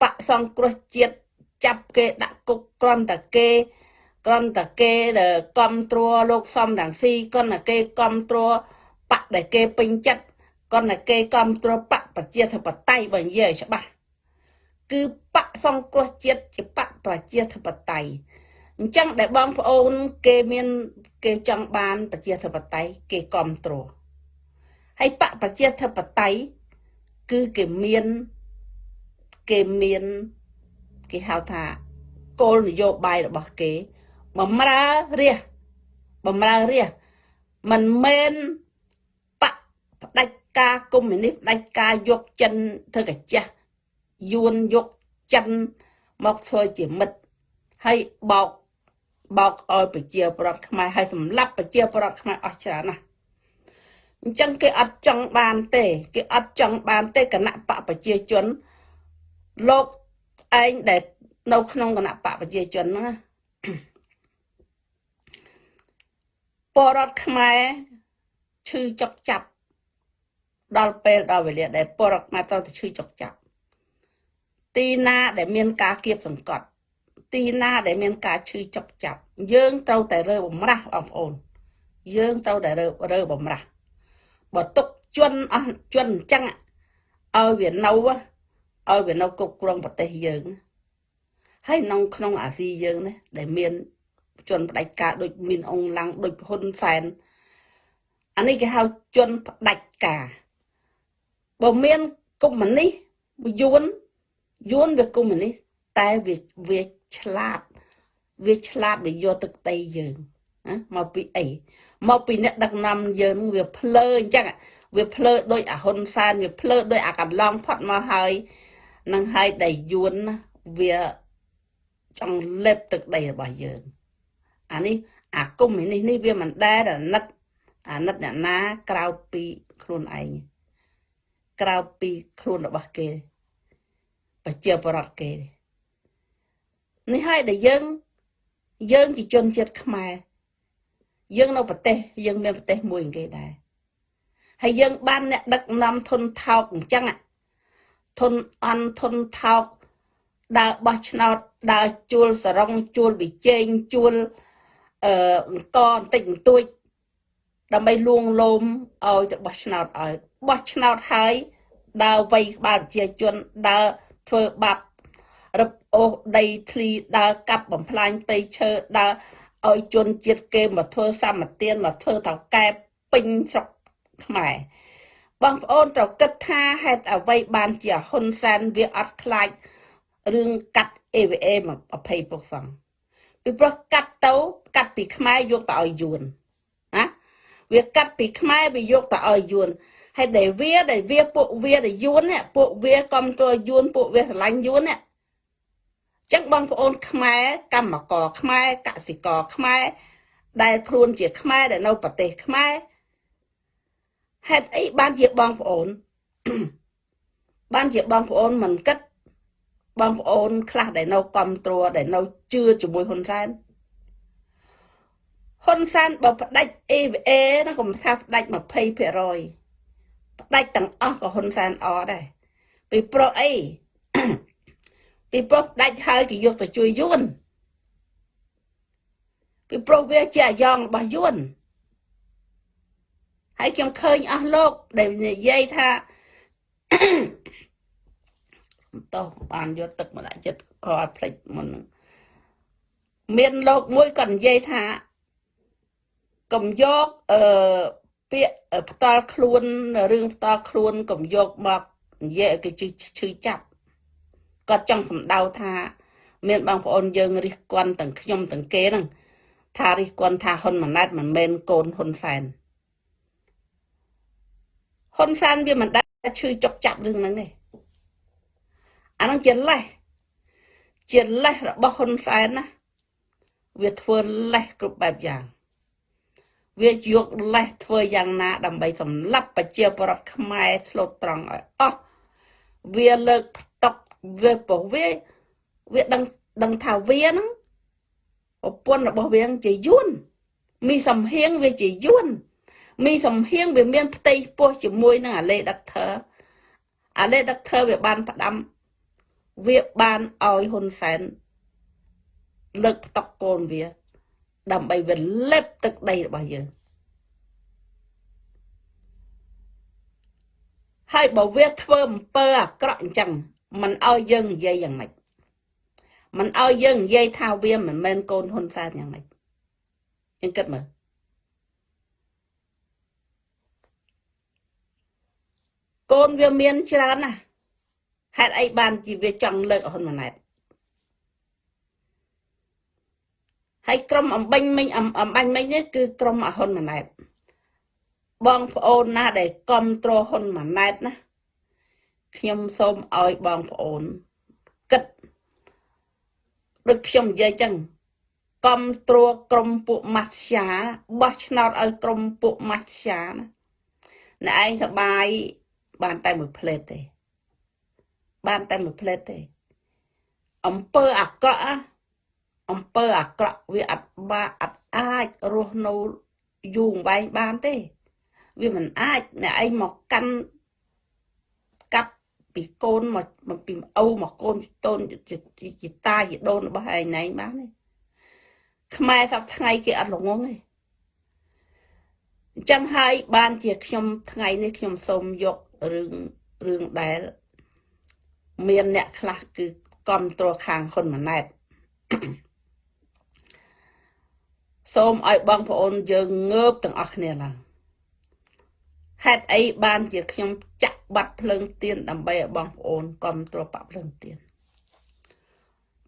បកសង្គ្រោះជាតិចាប់គេដាក់គុកគ្រាន់តែគេ គ្រាន់តែគេគ្រប់គ្រងលោកសំរងស៊ីគ្រាន់តែគេគ្រប់គ្រងបកដែលគេពេញចិត្តគ្រាន់តែគេគ្រប់គ្រងបកប្រជាធិបតេយ្យបើនិយាយច្បាស់គឺបកសង្គ្រោះជាតិជាបកប្រជាធិបតេយ្យអញ្ចឹងដែលបងប្អូនគេមានគេចង់បានប្រជាធិបតេយ្យគេគ្រប់គ្រងហើយបកប្រជាធិបតេយ្យគឺគេមានគេមានគេហៅថាគោលនយោបាយរបស់គេ បំរើរាជបំរើរាជមិនមែនបកផ្ដាច់ការកុម្មុយនីសផ្ដាច់ការយកចិនធ្វើកាចាស់យួនយកចិនមកធ្វើជាមិត្តហើយបោកបោកឲ្យប្រជាប្រដ្ឋខ្មែរហើយសម្លាប់ប្រជាប្រដ្ឋខ្មែរអស់ច្រើនណាស់អញ្ចឹងគេអត់ចង់បានទេគេអត់ចង់បានទេគណៈបកប្រជាជនលោកឯងដែលនៅក្នុងគណៈបកប្រជាជនហ្នឹងណា បរដ្ឋខ្មែរឈឺចុកចាប់ដល់ពេលដល់វេលាដែលបរដ្ឋខ្មែរត្រូវតែឈឺចុកចាប់ទីណាដែលមានការគៀបសង្កត់ ទីណាដែលមានការឈឺចុកចាប់ យើងត្រូវតែរើបំរាស់បងប្អូន យើងត្រូវតែរើរើបំរាស់បើទុកជន់អស់ជន់អញ្ចឹងឲ្យវានៅឲ្យវានៅគ្រប់គ្រងប្រទេសយើងហើយក្នុងក្នុងអាស៊ីយើងនេះដែលមាន ជនផ្ដាច់ការដូចមានអង្គឡាំងដូចហ៊ុនសែនអានេះគេហៅជនផ្ដាច់ការបើមានកុម្មុយនីសយួនយួនវាកុម្មុយនីសតែវាវាឆ្លាតវាឆ្លាតវាយកទឹកដីយើងណាមកពីអីមកពីអ្នកដឹកនាំយើងវាភ្លើអញ្ចឹងវាភ្លើដោយអាហ៊ុនសែនវាភ្លើដោយអាកន្លងផុតមកហើយនឹងហើយដែលយួនវាចង់លេបទឹកដីរបស់យើង អានេះអាគុំនេះនេះវាមិនដែលអាណិតអាណិតអ្នកណាក្រៅពីខ្លួនឯងក្រៅពីខ្លួនរបស់គេប្រជាប្រដ្ឋគេនេះហើយដែលយើងយើងជាជនជាតិខ្មែរយើងនៅប្រទេសយើងមានប្រទេសមួយគេដែរហើយយើងបានអ្នកដឹកនាំធនថោកអញ្ចឹងធនអន់ធនថោកដើរបោះឆ្នោតដើរជួលសរងជួលវិជែងជួល អឺអង្គបន្តិចបន្តួចដើម្បីលួងលោមឲ្យទៅបោះឆ្នោតឲ្យបោះឆ្នោតហើយដើរវៃក្បាលប្រជាជនដើរធ្វើបាបរឹបអូសដីធ្លីដើរកាប់បំផ្លាញព្រៃឈើដើរឲ្យជនជាតិគេមកធ្វើសម្បទានមកធ្វើតៅកែពេញស្រុកខ្មែរបងប្អូនត្រូវគិតថាហេតុអ្វីបានជាហ៊ុនសែនវាអត់ខ្លាចរឿងកាត់ AVA មក20ពុកសង ពីព្រោះកាត់ទៅកាត់ពីខ្មែរយកទៅឲ្យយួនណាវាកាត់ពីខ្មែរវាយកទៅឲ្យយួនហើយដែលវាដែលវាពួកវាដែលយួននេះពួកវាគ្រប់គ្រងយួនពួកវាស្រឡាញ់យួននេះចឹងបងប្អូនខ្មែរកម្មករខ្មែរកសិករខ្មែរដែលខ្លួនជាខ្មែរដែលនៅប្រទេសខ្មែរហេតុអីបានជាបងប្អូនបានជាបងប្អូនមិនគិត បងប្អូនខ្លះដែលនៅគ្រប់គ្រងដែលនៅជឿជាមួយហ៊ុនសែនហ៊ុនសែនបើផ្ដាច់ EVA ណាកុំថាផ្ដាច់20%ផ្ដាច់ទាំងអស់ក៏ហ៊ុនសែនអត់ដែរពីព្រោះអីពីព្រោះផ្ដាច់ហើយគេយកទៅជួយយួនពីព្រោះវាជាអាយ៉ងរបស់យួនហើយខ្ញុំឃើញអស់លោកដែលនិយាយថា តោះបានយកទឹកម្ដាក់ចិត្តក៏អត់ភ្លេចមុនមានលោកមួយក៏និយាយថាកុំយកអឺពាក្យផ្ដាល់ខ្លួនរឿងផ្ដាល់ខ្លួនកុំយកមកនិយាយឲ្យគេឈឺចាប់គាត់ចង់សម្ដៅថា មានបងប្អូនយើងរិះគន់ទាំងខ្ញុំទាំងគេហ្នឹងថារិះគន់ថាហ៊ុនម៉ាណែតមិនមែនកូនហ៊ុនសែនហ៊ុនសែនវាមិនដែលឈឺចុកចាប់រឿងហ្នឹងទេ អាហ្នឹងជាលេសជាលេសរបស់ហ៊ុនសែនណាវាធ្វើលេសគ្រប់បែបយ៉ាង វាយកលេសធ្វើយ៉ាងណា ដើម្បីសម្លាប់ប្រជាប្រដ្ឋខ្មែរឆ្លូតត្រង់ឲ្យអស់វាលើកផ្ទុកវាពោះវាវាដឹងដឹងថាវាហ្នឹងប្រពន្ធរបស់វាជាយួនមីសំហៀងវាជាយួនមីសំហៀងវាមានផ្ទៃពោះជាមួយនឹងអាលេដិកធើអាលេដិកធើវាបានផ្ដាំ វាបានឲ្យហ៊ុនសែនលើកផ្ទុកកូនវា ដើម្បីវាលេបទឹកដីរបស់យើងហើយបើវាធ្វើអំពើអាក្រក់អញ្ចឹង มันឲ្យយើងនិយាយយ៉ាងម៉េចมันឲ្យយើងនិយាយថាវាមិនមែនកូនហ៊ុនសែនយ៉ាងម៉េចយើងគិតមើលកូនវាមានច្រើនណាស់ ហេតុអីបានជាវាចង់លើកហ៊ុនម៉ាណែតហើយក្រុមអំបញ្ញមិញអំអំបញ្ញមិញនេះគឺក្រុមអហ៊ុនម៉ាណែតបងប្អូនណាដែលគ្រប់គ្រងហ៊ុនម៉ាណែតណាខ្ញុំសូមឲ្យបងប្អូនគិតដូចខ្ញុំនិយាយចឹងគ្រប់គ្រងក្រុមពួកម៉ាស្យាបោះឆ្នោតឲ្យក្រុមពួកម៉ាស្យាណាអ្នកឯងសបាយបានតែមួយផ្លេតទេ បានតែមួយផ្លេតទេអំពើអាក្រក់ណាអំពើអាក្រក់វាអត់បាអត់អាចរស់នៅយូរអង្វែងបានទេ វាមិនអាចអ្នកឯងមកកាន់កាប់ពីកូនមកមកពីឪមកកូនតូនជាតាជាដូនរបស់ឯងណែបានទេខ្មែរសប្ថ្ងៃគេអត់ល្ងងទេអញ្ចឹងហើយបានជាខ្ញុំថ្ងៃនេះខ្ញុំសូមយករឿងរឿងដែល មានអ្នកខ្លះគឺគ្រប់គ្រងខាងហ៊ុនម៉ាណែតសូមឲ្យបងប្អូនយើងងើបទាំងអស់គ្នាឡើងហេតុអីបានជាខ្ញុំចាក់បាត់ភ្លើងទៀនដើម្បីឲ្យបងប្អូនគ្រប់គ្រងបាក់ភ្លើងទៀន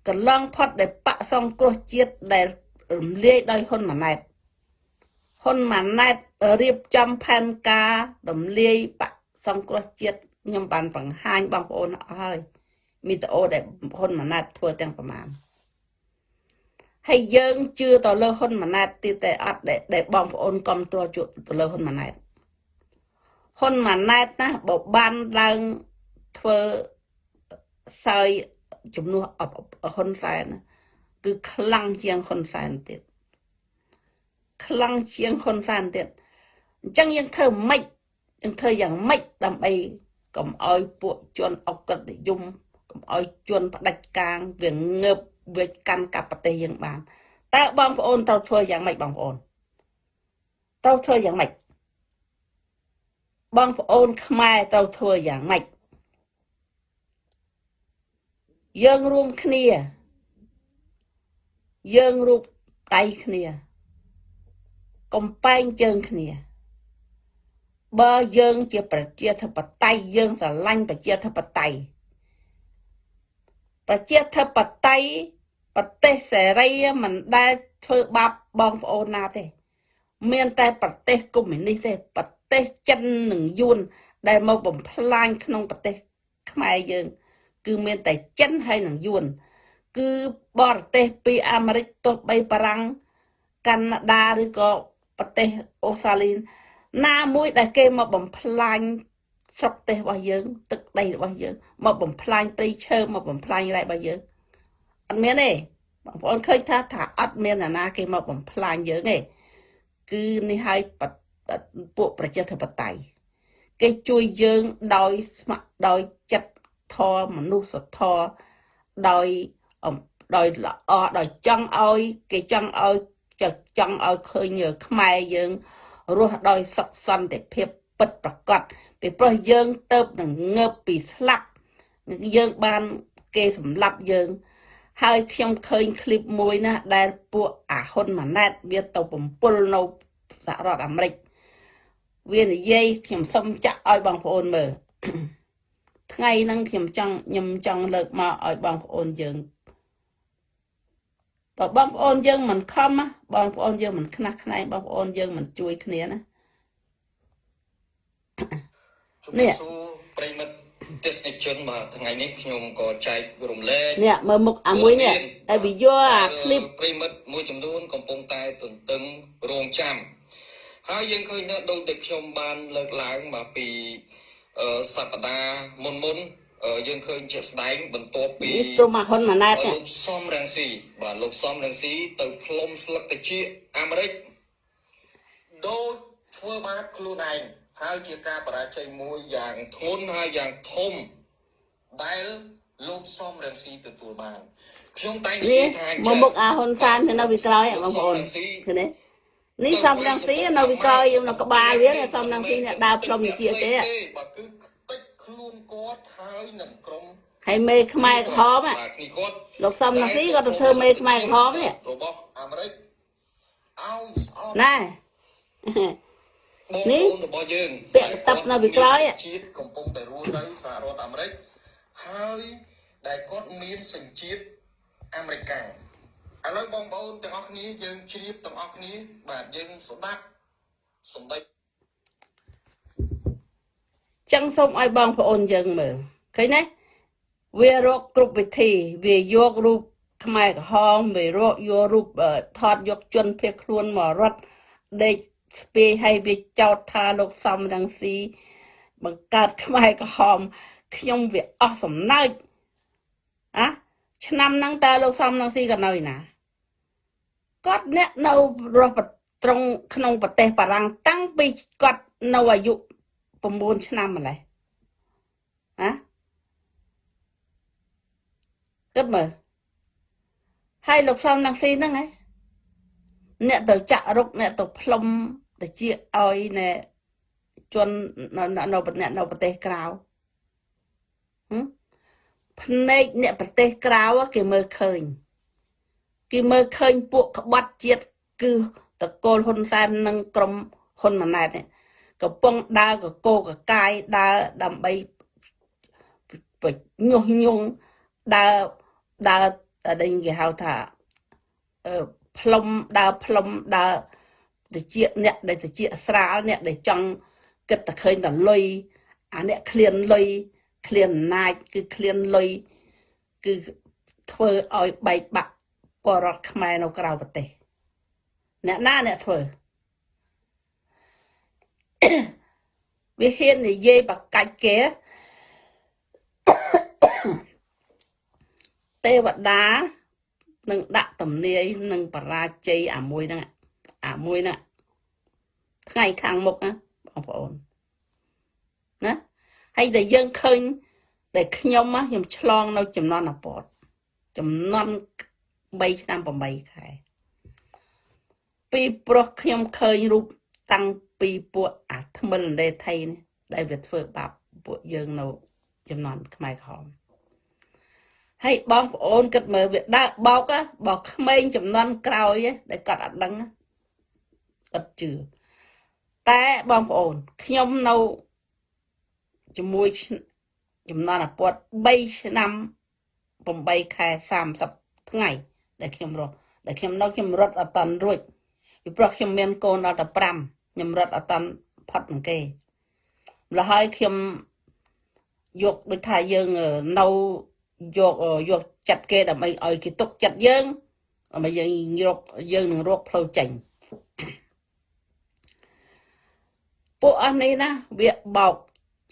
កន្លងផុតដែលបាក់សង្គ្រោះជាតិដែលរំលាយដោយហ៊ុនម៉ាណែតហ៊ុនម៉ាណែតរៀបចំផែនការរំលាយបាក់សង្គ្រោះជាតិ ខ្ញុំបានបង្ហាញបងប្អូនអស់ហើយមីតអូដែលហ៊ុនម៉ាណែតធ្វើទាំងប្រមាណហើយយើងជឿទៅលើហ៊ុនម៉ាណែតទៀតតែអត់ដែលបងប្អូនគ្រប់គ្រងជួទៅលើហ៊ុនម៉ាណែតហ៊ុនម៉ាណែតណាបើបានឡើងធ្វើសើយជំនួសហ៊ុនសែនគឺខ្លាំងជាងហ៊ុនសែនទៀតខ្លាំងជាងហ៊ុនសែនទៀតអញ្ចឹងយើងធ្វើម៉េចយើងធ្វើយ៉ាងម៉េចដើម្បី កុំឲ្យពួកជនអក្រិតនិយមកុំឲ្យជនផ្ដាច់ការវាងើបវាកាន់កាប់ប្រទេសយើងបានតើបងប្អូនត្រូវធ្វើយ៉ាងម៉េចបងប្អូនត្រូវធ្វើយ៉ាងម៉េចបងប្អូនខ្មែរត្រូវធ្វើយ៉ាងម៉េចយើងរួមគ្នា យើងរូបដៃគ្នា កំបែងជើងគ្នា បើយើងជាប្រជាធិបតេយ្យយើងស្រឡាញ់ប្រជាធិបតេយ្យប្រជាធិបតេយ្យប្រទេសសេរីមិនដែលធ្វើបាបបងប្អូនណាទេ មានតែប្រទេសកុម្មុយនីសទេប្រទេសចិននិងយួនដែលមកបំផ្លាញក្នុងប្រទេសខ្មែរយើង គឺមានតែចិនហើយនិងយួនគឺបរទេសពីអាមេរិកទោះបីបារាំងកាណាដាឬក៏ប្រទេសអូស្ត្រាលី ណាមួយដែលគេមកបំផ្លាញស្រុកទេសរបស់យើង ទឹកដីរបស់យើងមកបំផ្លាញព្រៃឈើមកបំផ្លាញរ៉ែរបស់យើងអត់មានទេបងប្អូនឃើញថាថាអត់មានអ្នកណាគេមកបំផ្លាញយើងទេគឺនេះឲ្យពួកប្រជាធិបតេយ្យគេជួយយើងដោយស្ម័គ្រដោយចិត្តធម៌មនុស្សធម៌ដោយដោយល្អដោយចង់ឲ្យ គេចង់ឲ្យចង់ឲ្យឃើញខ្មែរយើង រស់ដោយសុខសន្តិភាពពិតប្រាកដពីព្រោះយើងទៅនឹងងើបពីស្លាប់យើងបានគេសម្លាប់យើង ហើយខ្ញុំឃើញឃ្លីបមួយណាដែលពួកអាហ៊ុនម៉ាណែតវាទៅបំពល់នៅសហរដ្ឋអាមេរិកវានិយាយខ្ញុំសុំចាក់ឲ្យបងប្អូនមើលថ្ងៃហ្នឹងខ្ញុំចង់ខ្ញុំចង់លើកមកឲ្យបងប្អូនយើង បើបងប្អូនយើងមិនខំបងប្អូនយើងមិនខ្នះខ្នែងបងប្អូនយើងមិនជួយគ្នាណានេះប្រិមិត្តទេសនិកជនមកថ្ងៃនេះខ្ញុំក៏ចែករំលែកនេះមើលមុខអាមួយនេះតែវាយកអាឃ្លីបប្រិមិត្តមួយចំនួនកំពុងតែទន្ទឹងរងចាំហើយយើងឃើញថាដូចតែខ្ញុំបានលើកឡើងមកពីសប្តាហ៍មុនមុន យើងឃើញជាក់ស្ដែងបន្ទាប់ពីព្រមហ៊ុនម៉ាណែតលោកសំរងស៊ីបាទលោកសំរងស៊ីទៅផ្លុំស្លឹកតិចអាមេរិកដូចធ្វើបាបខ្លួនឯងហើយជាការបរាជ័យមួយយ៉ាងធ្ងន់ហើយយ៉ាងធំដែលលោកសំរងស៊ីទទួលបានខ្ញុំតែនិយាយថាមកមុខអាហ៊ុនសាននៅពីក្រោយបងប្អូនឃើញទេនេះសំរងស៊ីនៅពីក្រោយនៅក្បាលវាសំរងស៊ីអ្នកដើរផ្លុំជាទេបើគឺតិចខ្លួ នគាត់ហើយនឹងក្រុមហើយមេខ្មែរក្រហមហ៎បាទនេះគាត់លោកសំណាស៊ីគាត់ទៅធ្វើមេខ្មែរក្រហមនេះរបស់អាមេរិកឲ្យស្អប់ណែបងនេះប្អូនរបស់យើងពាក់កតាប់នៅពីក្រោយហ៎ជាតិកំពុងតែរស់នៅសហរដ្ឋអាមេរិកហើយដែលគាត់មានសញ្ជាតិអាមេរិកាំងឥឡូវបងប្អូនទាំងអស់គ្នាយើងជ្រាបទាំងអស់គ្នាបាទយើងស្ដាប់សម្ដី ចឹងសូមឲ្យបងប្អូនយើងមើលឃើញទេវារកគ្រប់វិធី វាយករូបខ្មែរក្រហមវារកយករូបអឺថតយកជនភៀសខ្លួនមករត់ដេកស្ពាយឲ្យវាចោតថាលោកសំរងស៊ីបង្កើតខ្មែរក្រហមខ្ញុំវាអស់សំណើចអាឆ្នាំហ្នឹងតើលោកសំរងស៊ីក៏នៅឯណាគាត់អ្នកនៅរស់ប្រត្រង់ក្នុងប្រទេសបារាំងតាំងពីគាត់នៅអាយុ 9ឆ្នាំម្លេះណាគិតមើលហើយលោកសំនឹងស៊ីហ្នឹងហ៎អ្នកទៅចាក់រុកអ្នកទៅផ្លុំទៅជាឲ្យណែជននៅនៅនៅប្រទេសនៅប្រទេសក្រៅហឹមភ្នែកអ្នកប្រទេសក្រៅគេមើលឃើញគេមើលឃើញពួកក្បត់ជាតិគឺតកូលហ៊ុនសែននិងក្រុមហ៊ុនម៉ាណែតនេះ កំពុងដើរកកោកកាយដើរដើម្បីបញុះញង់ដើរដើរតែដេញគេហៅថាអឺផ្លុំដើរផ្លុំដើរតិចអ្នកដែលតិចស្រាលអ្នកដែលចង់គិតតែឃើញតែលុយអាអ្នកឃ្លានលុយឃ្លានអំណាចគឺឃ្លានលុយគឺធ្វើឲ្យបែកបាក់បរតខ្មែរនៅក្រៅប្រទេសអ្នកណាអ្នកធ្វើ វាហ៊ាននិយាយបកាច់គេទេវតានឹងដាក់ទំនាយនឹងបរាជ័យអាមួយហ្នឹងអាមួយហ្នឹងថ្ងៃខាងមុខណាបងប្អូនណាហើយដែលយើងឃើញដែលខ្ញុំណាខ្ញុំឆ្លងនៅចំនួនអពតចំនួន3ឆ្នាំ8ខែពីព្រោះខ្ញុំឃើញរូបតាំង ពីពួកអាថ្មិលដេថៃនេះដែលវាធ្វើបាបពួកយើងនៅចំនួនខ្មែរក្រហមហើយបងប្អូនគិតមើលវាដើរបោកណាបោកក្មេងចំនួនក្រោយឯងដែលគាត់អត់ដឹងណាគាត់ជឿតែបងប្អូនខ្ញុំនៅជាមួយឆ្ចំនួនអាពត3ឆ្នាំ8ខែ30ថ្ងៃដែលខ្ញុំរស់ដែលខ្ញុំនៅខ្ញុំរត់អត់តាន់រួចពីព្រោះខ្ញុំមានកូនដល់តែ5 ខ្ញុំរត់អត់តាន់ផុតនឹងគេម្ល៉េះហើយខ្ញុំយកដូចថាយើងនៅយកយកចិត្តគេដើម្បីឲ្យគេទុកចិត្តយើងដើម្បីយើងរកយើងនឹងរកផ្លូវចេញពួកអស់នេះណាវាបោក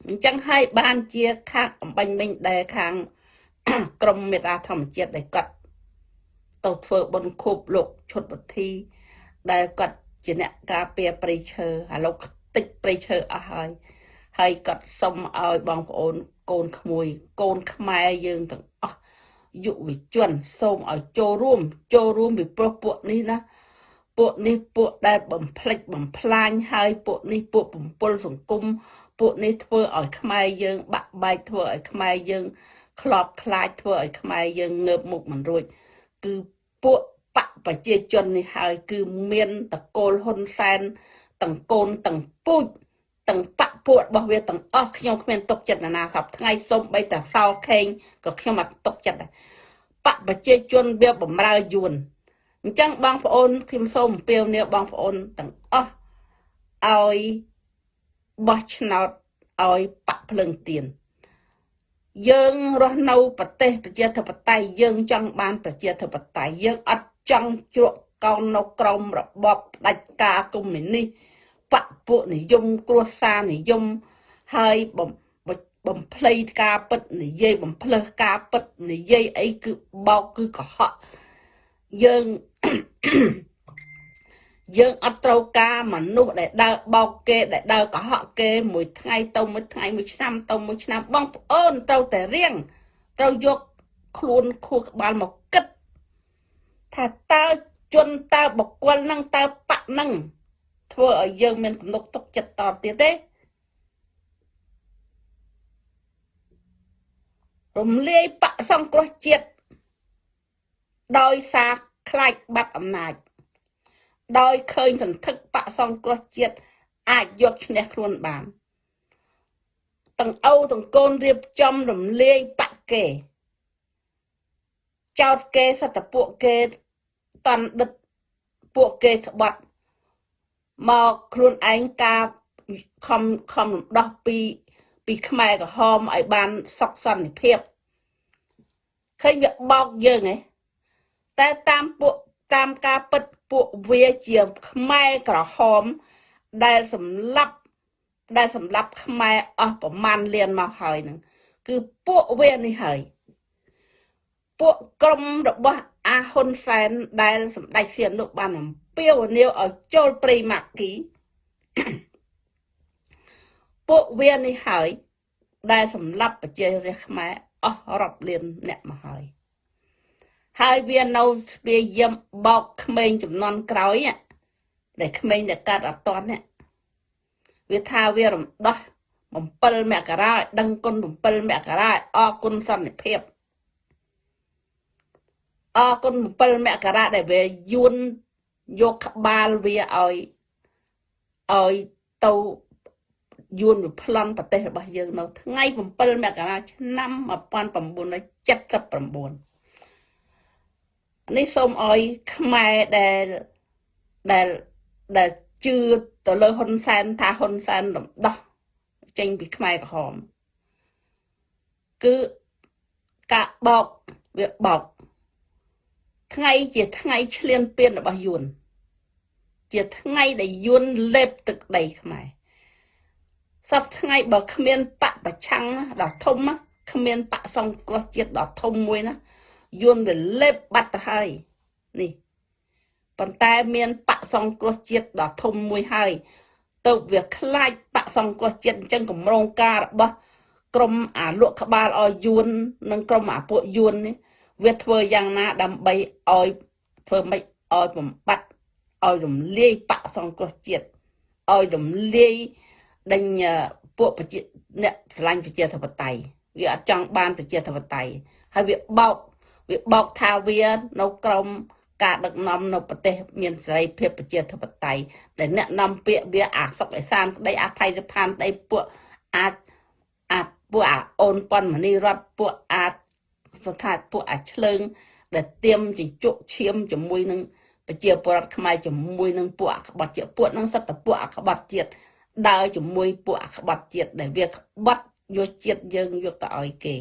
អញ្ចឹងហើយបានជាខាងអំបញ្ញមិញដែលខាងក្រមមេតាធម្មជាតិដែលគាត់ទៅធ្វើបុណ្យខូបលោកឈុតពធីដែលគាត់ ជាអ្នកការពារព្រៃឈើឥឡូវតិចព្រៃឈើអស់ហើយហើយគាត់សុំឲ្យបងប្អូនកូនក្មួយកូនខ្មែរយើងទាំងអស់យុវជនសូមឲ្យចូលរួមចូលរួមពីព្រោះពួកនេះណាពួកនេះពួកដែលបំផ្លិចបំផ្លាញហើយពួកនេះពួកបំពល់សង្គមពួកនេះធ្វើឲ្យខ្មែរយើងបាក់បែកធ្វើឲ្យខ្មែរយើង ខ្លោបខ្លាចធ្វើឲ្យខ្មែរយើងងើបមុខមិនរួចគឺពួក បកប្រជាជននេះហើយគឺមានតកូលហ៊ុនសែនទាំងកូនទាំងពូជទាំងបកពួករបស់វាទាំងអស់ខ្ញុំគ្មានទុកចិត្តណាណាសពថ្ងៃសូមបីតាសោខេងក៏ខ្ញុំអត់ទុកចិត្តដែរបកប្រជាជនវាបំរើយួនអញ្ចឹងបងប្អូនខ្ញុំសូមអំពាវនាវបងប្អូនទាំងអស់ឲ្យបោះឆ្នោតឲ្យបកភ្លឹងទៀនយើងរស់នៅប្រទេសប្រជាធិបតេយ្យយើងចង់បានប្រជាធិបតេយ្យយើងអត់ ចង់ជ្រក់កោននៅក្រមរបបផ្ដាច់ការកុម្មុយនីសបកពួកនិយមគ្រួសារនិយមហើយបំបំភ្លៃការពិតនិយាយបំភ្លើសការពិតនិយាយអីគឺបោកគឺកុហកយើងយើងអត់ត្រូវការមនុស្សដែលដើរបោកគេដែលដើរកុហកគេមួយថ្ងៃទៅមួយថ្ងៃមួយឆ្នាំទៅមួយឆ្នាំបងប្អូនត្រូវតែរៀងត្រូវយកខ្លួនខួរក្បាលមកគិត ថាតើជនតើបកគលនឹងតើបៈនឹងធ្វើឲ្យយើងមានទំនុកទុកចិត្តតទៀតទេរំលាយបកសង្គ្រោះជាតិដោយសារខ្លាចបាត់អំណាច ដោយឃើញសន្ធឹកបកសង្គ្រោះជាតិអាចយកឈ្នះខ្លួនបានទាំងអូទាំងកូនរៀបចំរំលាយបកគេចោតគេសតពួកគេ តន់ដិតពួកគេក្បត់មកខ្លួនឯងការខំខំរំដោះពីពីខ្មែរក្រហមឲ្យបានសុខសន្តិភាពឃើញវាបោកយើងហ៎តែតាមពួកតាមការពិតពួកវាជាខ្មែរក្រហម ដែលសម្លាប់ដែលសម្លាប់ខ្មែរអស់ប្រមាណលានមកហើយនឹងគឺពួកវានេះហើយពួកក្រុមរបស់ អាហ៊ុនសែនដែលសម្ដេចសៀមនោះបានអំពាវនាវឲ្យចូលព្រៃម៉ាគីពួកវានេះហើយដែលសម្លាប់ប្រជារាស្ត្រខ្មែរអស់រាប់លានអ្នកមកហើយហើយវានៅស្ពាយយឹមបោកក្មេងចំនួនក្រោយដែលក្មេងដែលកាត់អត់តន់នេះវាថាវារំដោះ7មករាឲ្យដឹងគុណ7មករាឲ្យអរគុណសន្តិភាព អរគុណ7មករាដែលវាយួនយកក្បាលវាឲ្យឲ្យទៅយួនវាប្លន់ប្រទេសរបស់យើងនៅថ្ងៃ7មករាឆ្នាំ1979នេះសូមឲ្យខ្មែរដែលដែលដែលជឿទៅលើហ៊ុនសែនថាហ៊ុនសែនរំដោះចេញពីខ្មែរក្រហមគឺការបោកវាបោក ថ្ងៃជាថ្ងៃឆ្លៀនពៀនរបស់យួនជាថ្ងៃដែលយួនលេបទឹកដីខ្មែរសពថ្ងៃបើគ្មានបកប្រឆាំងដល់ធំគ្មានបកសង្គ្រោះជាតិដល់ធំមួយណាយួនវាលេបបាត់ទៅហើយនេះប៉ុន្តែមានបកសង្គ្រោះជាតិដ៏ធំមួយហើយទៅវាខ្លាចបកសង្គ្រោះជាតិអញ្ចឹងកម្រងការរបស់ក្រមអាលក់ក្បាលឲ្យយួននិងក្រមអាពួកយួននេះ វាធ្វើយ៉ាងណាដើម្បីឲ្យធ្វើម៉េចឲ្យបំបត្តិឲ្យរំលាយបកសង្គ្រោះជាតិឲ្យរំលាយដេញពួកប្រជាអ្នកឆ្លាញ់ប្រជាធិបតេយ្យវាអត់ចង់បានប្រជាធិបតេយ្យហើយវាបោកវាបោកថាវានៅក្រមការដឹកនាំនៅប្រទេស មានសេរីភាពប្រជាធិបតេយ្យដែលអ្នកនាំពាក្យវាអាសុកអេសានក្តីអាផៃសផានក្តីពួកអាចអាចពួកអាអូនប៉ុនមនីរតពួកអាច ស្ថាពួកអាឆ្លើង ដែលទៀមជញ្ជក់ឈាមជាមួយនឹងប្រជាពលរដ្ឋខ្មែរជាមួយនឹងពួកអក្បត់ជាតិពួកនឹងសត្វតពួកអក្បត់ជាតិដើរជាមួយពួកអក្បត់ជាតិដែលវាក្បត់យកជាតិយើងយកទៅឲ្យគេ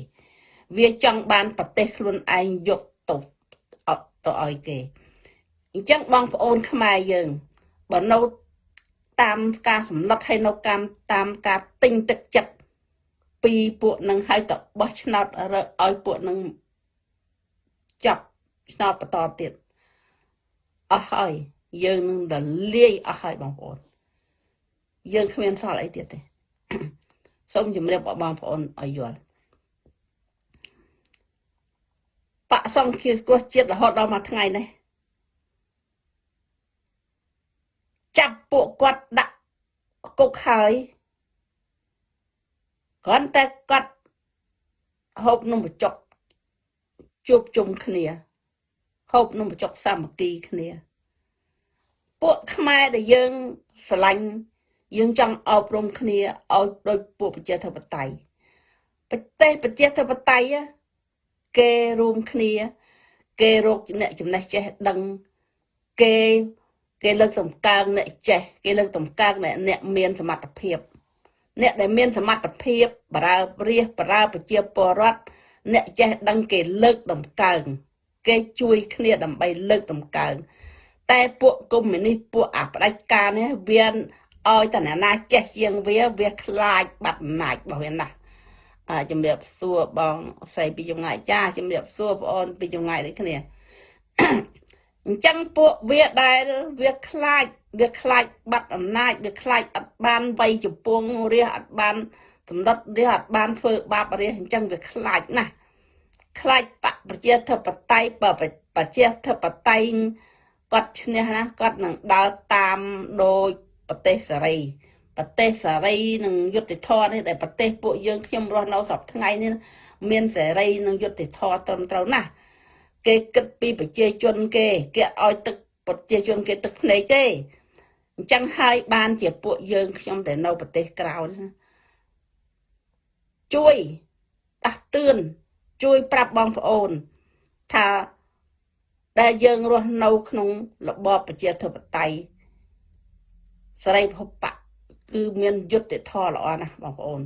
វាចង់បានប្រទេសខ្លួនឯងយកទៅទៅឲ្យគេអញ្ចឹងបងប្អូនខ្មែរយើងបើនៅតាមការសម្លឹកហើយនៅតាមតាមការទិញទឹកចិត្ត ពីពួកនឹងឲ្យទៅបោះឆ្នោតរើឲ្យពួកនឹងចាប់ឆ្នោតបន្តទៀតអស់ហើយយើងនឹងរលាយអស់ហើយបងប្អូនយើងគ្មានសល់អីទៀតទេសូមជម្រាបបងប្អូនឲ្យយល់បកសង្ឃាគ្រោះជាតិរហូតដល់មួយថ្ងៃនេះចាប់ពួកគាត់ដាក់គុកហើយ គ្រាន់តែគាត់ហូបនំបញ្ចុកជួបជុំគ្នាហូបនំបញ្ចុកសាមគ្គីគ្នាពួកខ្មែរដែលយើងស្រឡាញ់យើងចង់អប់រំគ្នាឲ្យដូចពួកប្រជាធិបតេយ្យប្រទេសប្រជាធិបតេយ្យគេរួមគ្នា គេរកអ្នកចំណេះចេះដឹងគេគេលើកតម្កើងអ្នកចេះ គេលើកតម្កើងអ្នកអ្នកមានសមត្ថភាព អ្នកដែលមានសមត្ថភាពបរើរាសបរើប្រជាពលរដ្ឋអ្នកចេះដឹងគេលើកតម្កើងគេជួយគ្នាដើម្បីលើកតម្កើងតែពួកកុម្មុយនីសពួកអាផ្ដាច់ការនេះវាឲ្យតអ្នកណាចេះជាងវាវាខ្លាចបាត់អំណាចរបស់វាណាជំរាបសួរបងស្រីពីចម្ងាយចាជំរាបសួរបងអូនពីចម្ងាយដូចគ្នា អញ្ចឹងពួកវាដែលវាខ្លាចវាខ្លាចបាត់អំណាចវាខ្លាចអត់បានវ័យចំពងរះអត់បានសម្ដុតរះអត់បានធ្វើបាបរះអញ្ចឹងវាខ្លាចណាស់ខ្លាចបកប្រជាធិបតេយ្យបើប្រជាធិបតេយ្យគាត់ឈ្នះណាគាត់នឹងដើរតាមដោយប្រទេសសេរីប្រទេសសេរីនិងយុត្តិធម៌នេះដែលប្រទេសពួកយើងខ្ញុំរស់នៅសពថ្ងៃនេះមានសេរីនិងយុត្តិធម៌ត្រឹមត្រូវណាស់ គេគិតពីប្រជាជនគេគេឲ្យទឹកប្រជាជនគេទឹកភ្នែកទេអញ្ចឹងហើយបានជាពួកយើងខ្ញុំដែលនៅប្រទេសក្រៅនេះជួយដាស់តឿនជួយប្រាប់បងប្អូន ថាដែលយើងរស់នៅក្នុងរបបប្រជាធិបតេយ្យសេរីភពបកគឺមានយុត្តិធម៌ល្អណាស់បងប្អូន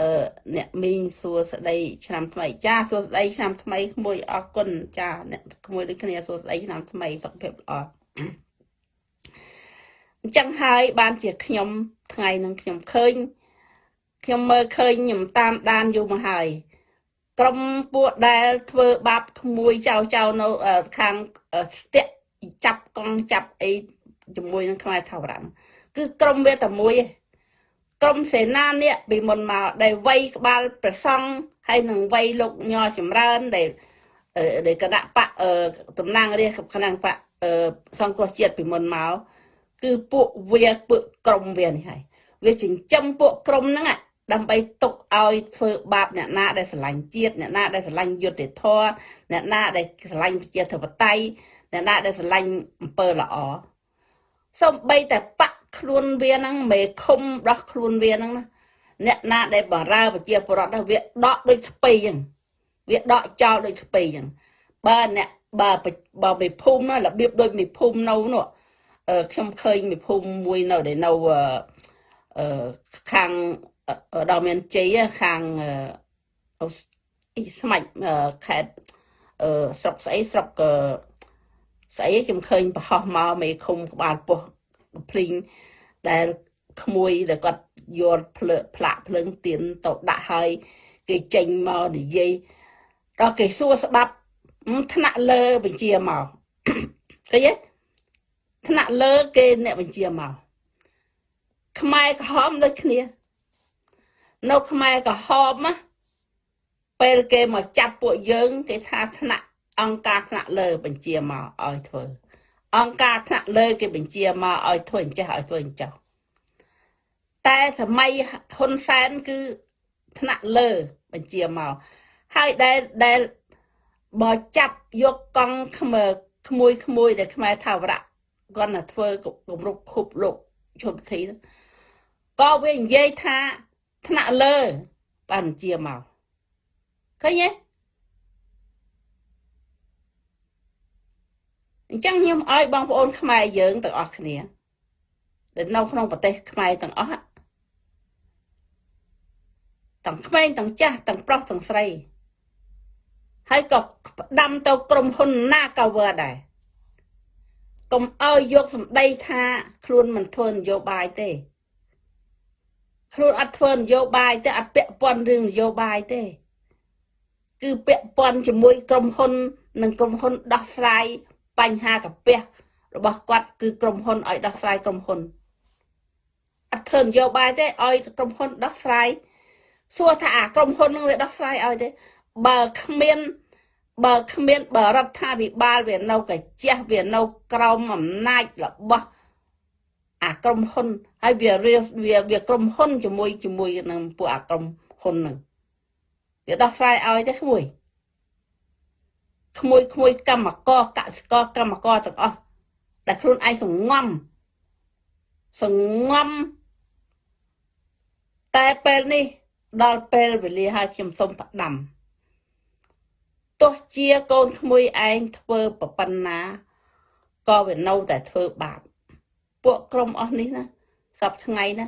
អឺអ្នកមីងសួស្ដីឆ្នាំថ្មីចាសួស្ដីឆ្នាំថ្មីក្មួយអរគុណចាអ្នកក្មួយដូចគ្នាសួស្ដីឆ្នាំថ្មីសុខភាពល្អអញ្ចឹងហើយបានជាខ្ញុំថ្ងៃនឹងខ្ញុំឃើញខ្ញុំមើលឃើញខ្ញុំតាមដានយូរមកហើយក្រុមពួកដែលធ្វើបាបក្មួយចៅចៅនៅខាងស្ទាក់ចាប់កង់ចាប់អីជាមួយនឹងខ្មែរថាវរៈគឺក្រុមវាតែមួយឯង ក្រុមសេនានេះពីមុនមកដែលវ័យក្បាលប្រសង់ហើយនឹងវ័យលោកញចម្រើនដែលដែលគណៈបកតំណាងរាជគណៈបកសង្គ្រោះជាតិពីមុនមកគឺពួកវាពួកក្រុមវានេះហើយវាចិញ្ចឹមពួកក្រុមហ្នឹងដើម្បីទុកឲ្យធ្វើបាបអ្នកណាដែលស្រឡាញ់ជាតិអ្នកណាដែលស្រឡាញ់យុត្តិធម៌អ្នកណាដែលស្រឡាញ់ប្រជាធិបតេយ្យអ្នកណាដែលស្រឡាញ់អំពើល្អសូម្បីតែបក ខ្លួនវាហ្នឹងមេឃុំដោះខ្លួនវាហ្នឹងណាអ្នកណាដែលបរើប្រជាពលរដ្ឋវាដកដូចស្ពៃអញ្ចឹងវាដកចោលដូចស្ពៃអញ្ចឹងបើអ្នកបើបើមេភូមិណារបៀបដូចមេភូមិនៅនោះខ្ញុំឃើញមេភូមិមួយនៅដែលនៅអឺខាងដល់មានជ័យខាងអ៊ីស្មាច់ខេតអឺស្រុកស្អីស្រុកស្អីខ្ញុំឃើញប្រហោះមកមេឃុំក្បាលពោះ ភ្លីងដែលក្មួយដែលគាត់យកភ្លើផ្លាក់ភ្លើងទៀនទៅដាក់ហើយគេចេញមកនិយាយដល់គេសួរស្បាប់ថ្នាក់លើបញ្ជាមកឃើញទេថ្នាក់លើគេអ្នកបញ្ជាមកខ្មែរក្រហមដូចគ្នានៅខ្មែរក្រហមណាពេលគេមកចាប់ពួកយើង គេថាថ្នាក់អង្គការថ្នាក់លើបញ្ជាមកឲ្យធ្វើ អង្គការថ្នាក់លើគេបញ្ជាមកឲ្យធ្វើអញ្ចេះឲ្យធ្វើអញ្ចឹងតែសម័យហ៊ុនសែនគឺថ្នាក់លើបញ្ជាមកហើយដែលដែលបើចាប់យកកង់ខ្មើក្មួយក្មួយដែលខ្មែរថាវរៈគាត់ទៅធ្វើគម្រប់ខុបលោកជុំធីក៏វានិយាយថាថ្នាក់លើបានបញ្ជាមកឃើញទេ អញ្ចឹងខ្ញុំឲ្យបងប្អូនខ្មែរយើងទាំងអស់គ្នាដែលនៅក្នុងប្រទេសខ្មែរទាំងអស់ទាំងក្មេងទាំងចាស់ទាំងប្រុសទាំងស្រីហើយក៏ផ្ដាំទៅក្រុមហ៊ុនណាក៏វើដែរកុំឲ្យយកសម្ដីថាខ្លួនមិនធ្វើនយោបាយទេខ្លួនអត់ធ្វើនយោបាយទេអត់ពាក់ព័ន្ធរឿងនយោបាយទេ គឺពាក់ព័ន្ធជាមួយក្រុមហ៊ុន និងក្រុមហ៊ុនដោះស្រាយ បញ្ហាកាពះរបស់គាត់គឺក្រុមហ៊ុនឲ្យដោះស្រាយក្រុមហ៊ុនអត់ធ្វើនយោបាយទេឲ្យក្រុមហ៊ុនដោះស្រាយសួរថាអាក្រុមហ៊ុននឹងវាដោះស្រាយឲ្យទេបើគ្មានបើគ្មានបើរដ្ឋាភិបាលវានៅកាជះវានៅក្រោមអំណាចរបស់អាក្រុមហ៊ុនហើយវាវាវាក្រុមហ៊ុនជាមួយជាមួយនឹងពួកអាក្រុមហ៊ុនហ្នឹងវាដោះស្រាយឲ្យទេក្មួយ ក្មួយក្មួយកម្មករកសិករកម្មករទាំងអស់ដែលខ្លួនឯងសងំសងំតែពេលនេះដល់ពេលវេលាហើយខ្ញុំសូមផ្ដាំទោះជាកូនក្មួយឯងធ្វើប្រប៉ុណ្ណាក៏វានៅតែធ្វើបាបពួកក្រុមអស់នេះណាសពថ្ងៃណា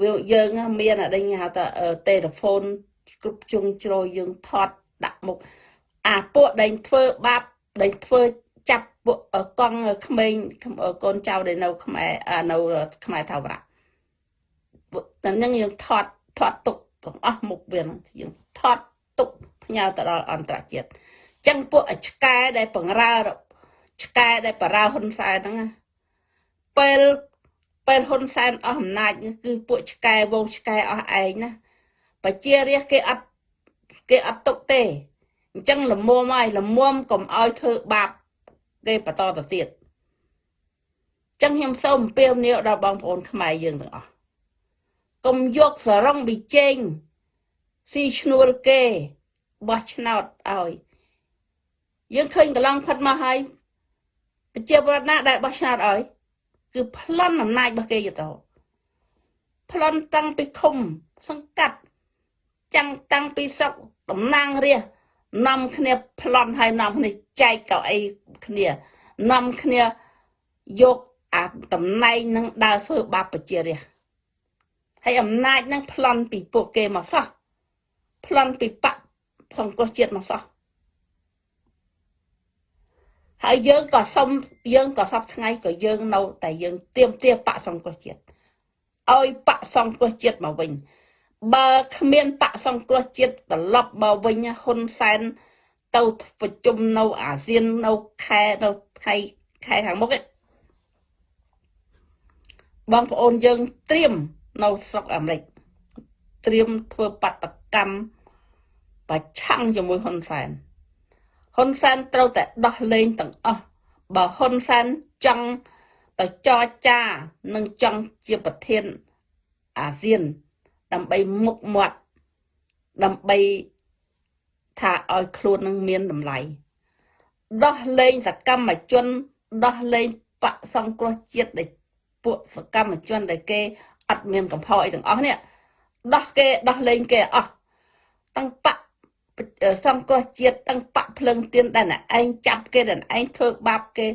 វាយើងមានអដេញហៅថាតេឡេហ្វូនគ្រប់ជុងជ្រោយយើងថតដាក់មុខ អាពួកដែលធ្វើបាបដែលធ្វើចាប់ពួកកង់ក្មេងកូនចៅដែលនៅខ្មែរនៅខ្មែរថាវរៈតែនឹងយើងថតថតទុកទាំងអស់មុខវាយើងថតទុកផ្ញើទៅដល់អន្តរជាតិចឹងពួកឆ្កែដែលបង្រើឆ្កែដែលបរើហ៊ុនសែនហ្នឹងពេលពេលហ៊ុនសែនអស់អំណាចគឺពួកឆ្កែវងឆ្កែអស់ឯងណាប្រជារាស្ត្រគេអត់គេអត់ទុកទេ អញ្ចឹងលមុំហើយលមុំកុំឲ្យធ្វើបាបគេបន្តទៅទៀតចឹងខ្ញុំសូមអំពាវនាវដល់បងប្អូនខ្មែរយើងទាំងអស់កុំយកសរងប៊ីចេងស៊ីឈ្នួលគេបោះឆ្នោតឲ្យយើងឃើញកន្លងផុតមកហើយប្រជាពលរដ្ឋណាដែលបោះឆ្នោតឲ្យគឺប្លន់អំណាចរបស់គេយទៅប្លន់តាំងពីឃុំសង្កាត់ចាំងតាំងពីស្រុកតំណាងរាស្ត្រ នាំគ្នាប្លន់ហើយនាំគ្នាចែកកៅអីគ្នានាំគ្នាយកអាតំណែងនឹងដើរធ្វើបាបប្រជារាស្ត្រហើយអំណាចនឹងប្លន់ពីពួកគេមកសោះប្លន់ពីបកសង្គ្រោះជាតិមកសោះហើយយើងក៏សុំយើងក៏សពថ្ងៃក៏យើងនៅតែយើងទៀមទាបកសង្គ្រោះជាតិឲ្យបកសង្គ្រោះជាតិមកវិញ បើគ្មានបកសង្គ្រោះជាតិត្រឡប់មកវិញហ៊ុនសែនទៅប្រជុំនៅអាស៊ាននៅខែនៅខែខែខាងមុខឯងបងប្អូនយើងត្រៀមនៅស្រុកអាមេរិកត្រៀមធ្វើបាតកម្មប្រឆាំងជាមួយហ៊ុនសែនហ៊ុនសែនត្រូវតែដោះលែងទាំងអស់បើហ៊ុនសែនចង់ទៅចរចា និងចង់ជាប្រធានអាស៊ាន ដើម្បីមុខមាត់ដើម្បីថាឲ្យខ្លួននឹងមានតម្លៃដោះលែងសកម្មជនដោះលែងបកសង្គ្រោះជាតិដែលពួកសកម្មជនដែលគេអត់មានកំហុសអីទាំងអស់នេះដោះគេដោះលែងគេអស់តាំងបកសង្គ្រោះជាតិតាំងបកភ្លឹងទៀនដែលអ្នកឯងចាប់គេដែលឯងធ្វើបាបគេ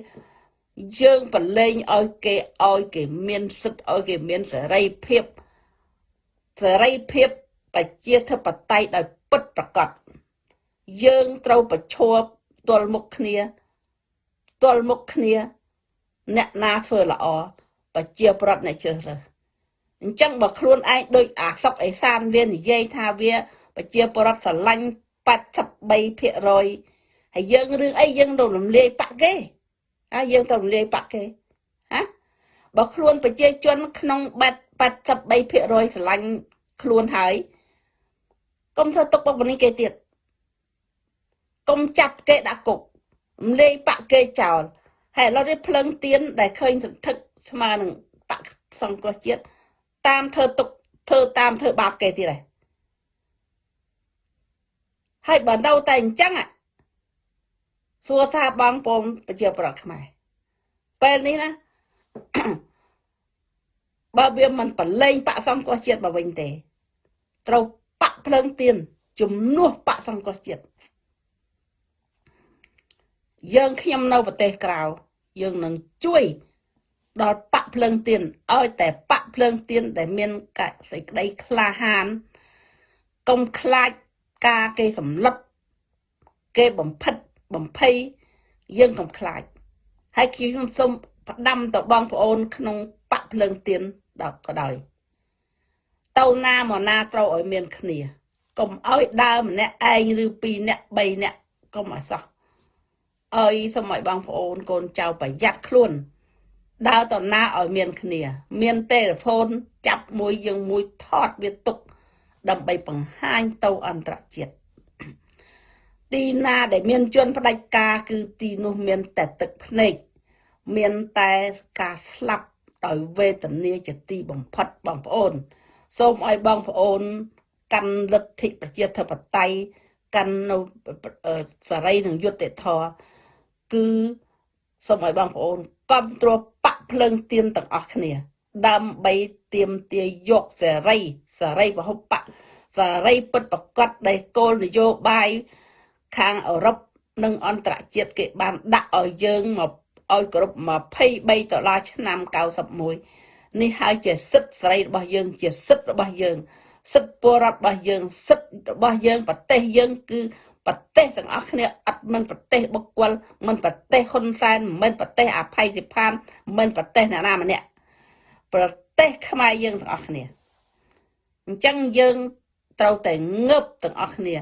យើងប្រឡែងឲ្យគេឲ្យគេមានសិទ្ធឲ្យគេមានសេរីភាព សេរីភាពប្រជាធិបតេយ្យដោយពិតប្រាកដយើងត្រូវប្រឈប់ទល់មុខគ្នាទល់មុខគ្នា អ្នកណាធ្វើល្អប្រជាប្រដ្ឋអ្នកជ្រើសរើសអញ្ចឹងបើខ្លួនឯងដូចអាសុកអេសានវានិយាយថាវា ប្រជាប្រដ្ឋស្រឡាញ់83%ហើយយើងរឿងអីយើងទៅរំលាយបាក់គេហើយយើងទៅរំលាយបាក់គេហ៎ បើខ្លួនប្រជាជនក្នុង83%ស្រឡាញ់ខ្លួនហើយកុំធ្វើទុកបុកម្នេញគេទៀតកុំចាប់គេដាក់គុករំលាយបាក់គេចោលហើយឥឡូវនេះភ្លឹងទៀនដែលឃើញសន្ធឹកស្មើនឹងបកសង្គ្រោះជាតិតាមធ្វើទុកធ្វើតាមធ្វើបាបគេទៀតហើយហើយបើនៅតែអញ្ចឹងសួរថាបងប្អូនប្រជាប្រដ្ឋខ្មែរពេលនេះណា បើវាមិនប្រឡែងបកសង្គ្រោះជាតិមកវិញទេ ត្រូវបកភ្លើងទៀនជំនួសបកសង្គ្រោះជាតិយើងខ្ញុំនៅប្រទេសក្រៅយើងនឹងជួយដល់បកភ្លើងទៀនឲ្យតែបកភ្លើងទៀនដែលមានកសេចក្តីក្លាហានកុំខ្លាចការគេសម្លុតគេបំផិតបំភ័យយើងកុំខ្លាចហើយខ្ញុំសូម ផ្ដាំទៅបងប្អូន ក្នុងបកភ្លើងទៀនដល់ក៏ដោយទៅណាមកណាត្រូវឲ្យមានគ្នាកុំឲ្យដើរម្នាក់ឯងឬពីរនាក់បីនាក់កុំឲ្យសោះអើយសូមឲ្យបងប្អូនកូនចៅប្រយ័ត្នខ្លួន ដើរទៅណាឲ្យមានគ្នា មានទេលេហ្វូនចាប់មួយយើងមួយថតវាទុកដើម្បីបង្ហាញទៅអន្តរជាតិទីណាដែលមានជនផ្ដាច់ការគឺទីនោះមានតែទឹកភ្នែក មានតែការស្លាប់ដោយវេទនាជាទីបំផុតបងប្អូន សូមឲ្យបងប្អូន កាន់លទ្ធិប្រជាធិបតេយ្យកាន់នៅសេរីនិងយុត្តិធម៌គឺសូមឲ្យបងប្អូនគ្រប់គ្រងបកភ្លើងទៀនទាំងអស់គ្នា ដើម្បីទៀមទាយកសេរីសេរីពហុបកសេរីពិតប្រកបដែលគោលនយោបាយខាងអឺរ៉ុបនិងអន្តរជាតិគេបានដាក់ឲ្យយើងមក ឲ្យគ្រប់23ដុល្លារឆ្នាំ91នេះហើយជាសិទ្ធិសេរីរបស់យើង ជាសិទ្ធិរបស់យើង សិទ្ធិពលរដ្ឋរបស់យើង សិទ្ធិរបស់យើងប្រទេសយើងគឺប្រទេសទាំងអស់គ្នាអត់មិនប្រទេសបុគ្គលមិនប្រទេសហ៊ុនសែនមិនប្រទេសអភ័យសិផានមិនប្រទេសអ្នកណាម្នាក់ប្រទេសខ្មែរយើងទាំងអស់គ្នាអញ្ចឹងយើងត្រូវតែងើបទាំងអស់គ្នា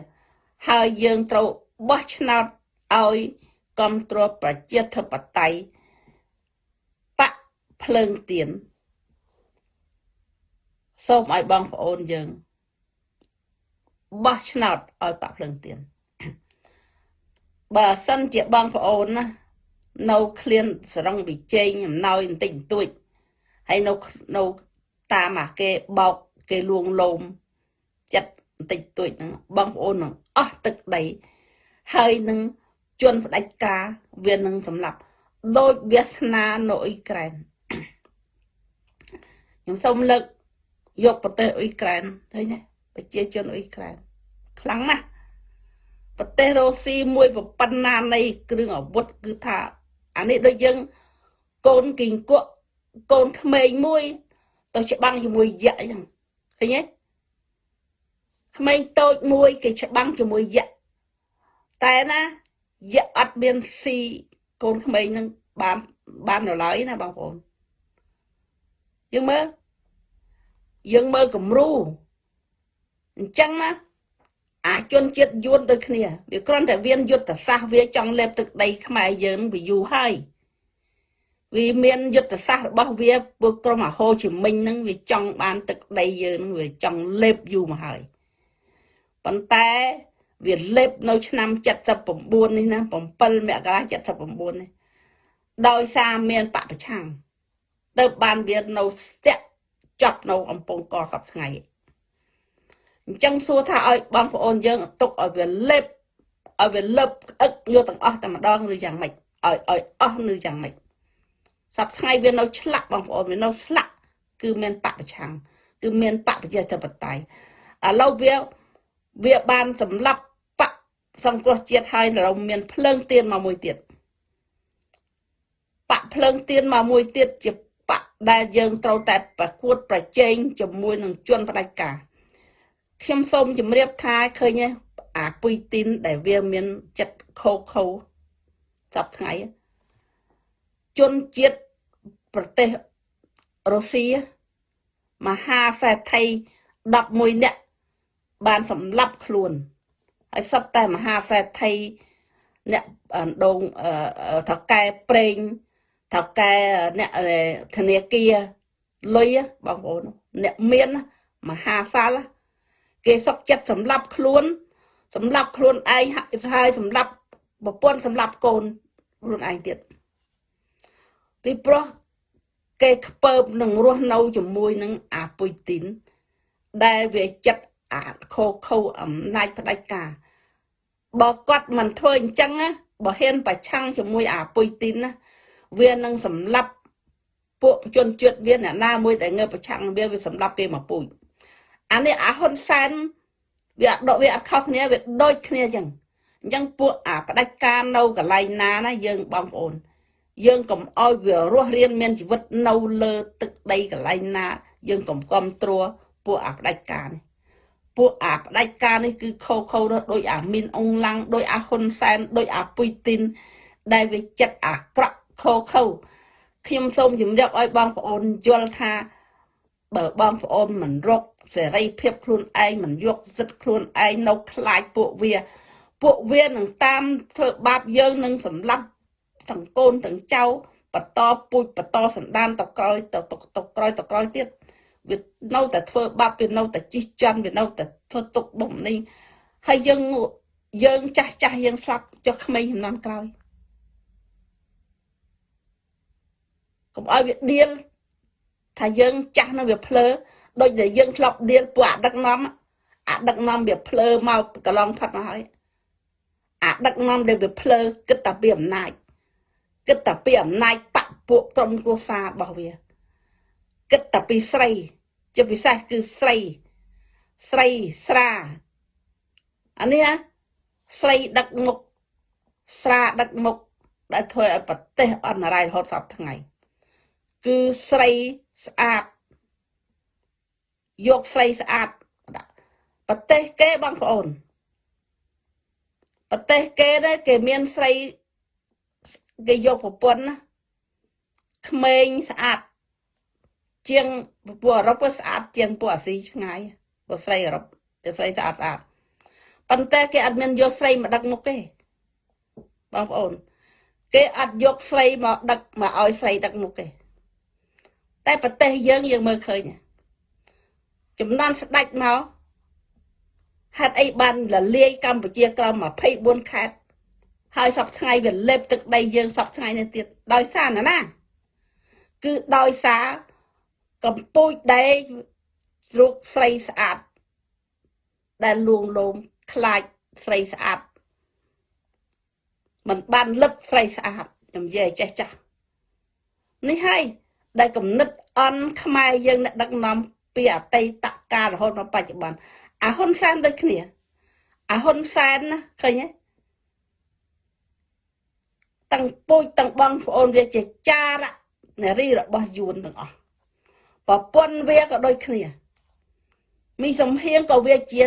ហើយយើងត្រូវបោះឆ្នោតឲ្យ គ្រប់គ្រងប្រជាធិបតេយ្យបកភ្លើងទៀនសូមឲ្យបងប្អូនយើងបោះឆ្នោតឲ្យបកភ្លើងទៀនបើសិនជាបងប្អូនណានៅឃ្លានសរងវិជែងអំណោយបន្តិចបន្តួចហើយនៅនៅតាមអាគេបោកគេលួងលោមចិត្តបន្តិចបន្តួចហ្នឹងបងប្អូននឹងអស់ទឹកដីហើយនឹង ជន់ផ្ដាច់ការវានឹងសម្លាប់ដោយវាសនានៅអ៊ុយក្រែនខ្ញុំសូមលើកយកប្រទេសអ៊ុយក្រែនឃើញទេប្រជាជនអ៊ុយក្រែនខ្លាំងណាស់ប្រទេសរុស្ស៊ីមួយប៉ុណ្ណានៃគ្រឿងអាវុធគឺថាអានេះដូចយើងកូនគីងគក់កូនក្មេងមួយ ទៅច្បាំងជាមួយយក្សអញ្ចឹងឃើញទេក្មេងតូចមួយគេច្បាំងជាមួយយក្សតែណា យក្សអត់មានស៊ីកូនក្មេងនឹងបានបាននៅឡើយណាបងប្អូនយើងមើលយើងមើលគំរូអញ្ចឹងណាអាជនជាតិយួនដូចគ្នាវាគ្រាន់តែវាយុទ្ធសាស្ត្រវាចង់លេបទឹកដីខ្មែរយើងវាយូរហើយវាមានយុទ្ធសាស្ត្ររបស់វាពួកក្រុមអាហូជីមិញហ្នឹងវាចង់បានទឹកដីយើងវាចង់លេបយូរមកហើយប៉ុន្តែ វាលេបនៅឆ្នាំ79នេះណា7មករា79នេះដោយសារមានបពប្រឆាំងទៅបានវានៅស្ទាក់ចប់នៅអំពង់កសពថ្ងៃអញ្ចឹងសួរថាឲ្យបងប្អូនយើងទុកឲ្យវាលេបឲ្យវាលឹបអឹកយកទាំងអស់តែម្ដងឬយ៉ាងម៉េចឲ្យឲ្យអស់ឬយ៉ាងម៉េចសប្ថ្ងៃវានៅឆ្លាក់បងប្អូនវានៅស្លាក់គឺមានបពប្រឆាំងគឺមានបពប្រជាធិបតេយ្យឥឡូវវាវាបានសម្លាប់បក សង្គ្រោះជាតិហើយរំមានភ្លើងទៀនមកមួយទៀតបាក់ភ្លើងទៀនមកមួយទៀតជាបាក់ដែលយើងត្រូវតែប្រកួតប្រជែងជាមួយនឹងជនផ្ដាច់ការខ្ញុំសូមជម្រាបថាឃើញអាពុយទីនដែលវាមានចិត្តខូខូចប់ថ្ងៃជនជាតិប្រទេសរុស្ស៊ីមហាសេដ្ឋី11នាក់បានសម្លាប់ខ្លួន ហើយសត្វតែមហាសេដ្ឋីអ្នកដងថកែប្រេងថកែអ្នកធនាគារលុយបងប្អូនអ្នកមានមហាសាលគេសុកចិត្តសម្លាប់ខ្លួនសម្លាប់ខ្លួនឯងហើយសម្លាប់ប្រពន្ធសម្លាប់កូនខ្លួនឯងទៀតពីព្រោះគេខ្ពើបនឹងរស់នៅជាមួយនឹងអាពុយទីនដែលវាចិត្ត អាខោខោអំណាចផ្ដាច់ការបើគាត់មិនធ្វើអញ្ចឹងណាបើហ៊ានប្រឆាំងជាមួយអាពុយទីនណាវានឹងសម្លាប់ពួកជនជាតិវាអ្នកណាមួយដែលងើបប្រឆាំងវាវាសម្លាប់គេមកពូជអានេះអាហ៊ុនសែនវាអត់វាអត់ខុសគ្នាវាដូចគ្នាអញ្ចឹងអញ្ចឹងពួកអាផ្ដាច់ការនៅកន្លែងណាណាយើងបងប្អូន យើងកុំអោយវារស់រៀនមានជីវិតនៅលើទឹកដីកន្លែងណា យើងកុំគ្រប់ត្រួពួកអាផ្ដាច់ការនេះ ពួកអាផ្ដាច់ការនេះគឺខោខោដោយអាមីនអងឡាំងដោយអាហ៊ុនសែនដោយអាពុយទីន ដែលវាចិត្តអាក្រក់ខោខោខ្ញុំសូមជម្រាបឲ្យបងប្អូនយល់ថាបើបងប្អូនមិនរកសេរីភាពខ្លួនឯងមិនយកសិទ្ធិខ្លួនឯងនៅខ្លាចពួកវា ពួកវានឹងតាមធ្វើបាបយើងនឹងសម្លាប់ទាំងកូនទាំងចៅបន្តពូជបន្តសន្តានតក្រោយតតក្រោយតក្រោយទៀត វានៅតែធ្វើបាបវានៅតែជិះចន់វានៅតែធ្វើទុកបំនេះហើយយើងយើងចាស់ចាស់យើងស្លាប់ចុះក្មេងចំនួនក្រោយកុំឲ្យវាដៀលថាយើងចាស់នៅវាភ្លើដូចដែលយើងធ្លាប់ដៀលពួកអដឹកនាំអដឹកនាំវាភ្លើមកកន្លងផុតមកហើយអដឹកនាំដែលវាភ្លើគិតតែពីអំណាចគិតតែពីអំណាចបពពួកក្រុមគ្រួសាររបស់វា គិតតែពីស្រី ជាពិសេសគឺស្រីស្រីស្រាអានេះស្រីដឹកមុខស្រាដឹកមុខដែលធ្វើឲ្យប្រទេសអន្តរាយរហូតសពថ្ងៃ គឺស្រីស្អាតយកស្រីស្អាតប្រទេសគេបងប្អូនប្រទេសគេដែរគេមានស្រីគេយកប្រពន្ធណាក្មេងស្អាត ជាងពួកអឺរ៉ុបស្អាតជាងពួកអាស៊ីឆ្ងាយពួកស្រីអឺរ៉ុបតែស្រីស្អាតស្អាតប៉ុន្តែគេអត់មានយកស្រីមកដឹកមុខទេបងប្អូន គេអត់យកស្រីមកដឹកមកឲ្យស្រីដឹកមុខទេតែប្រទេសយើងយើងមើលឃើញចំនួនស្ដេចមកហេតុអីបានលលាយកម្ពុជាក្រោម24ខេត្តហើយសពថ្ងៃវាលេបទឹកដីយើងសពថ្ងៃនេះទៀតដោយសារណាណាគឺដោយសារ កំពូចដែករកស្រីស្អាតដែលលួងលោមខ្លាចស្រីស្អាតมันបានលឹកស្រីស្អាតខ្ញុំនិយាយចេះចាស់នេះហើយដែលគំនិតអន់ខ្មែរយើងអ្នកដឹកនាំពីអតីតកាលរហូតមកបច្ចុប្បន្នអាហ៊ុនសែនដូចគ្នាអាហ៊ុនសែនណាឃើញទេទាំងពូជទាំងបងប្អូនវាជាចារនារីរបស់យួនទាំងអស់ ប្រពន្ធវាក៏ដូចគ្នាមីសំហៀងក៏វាជា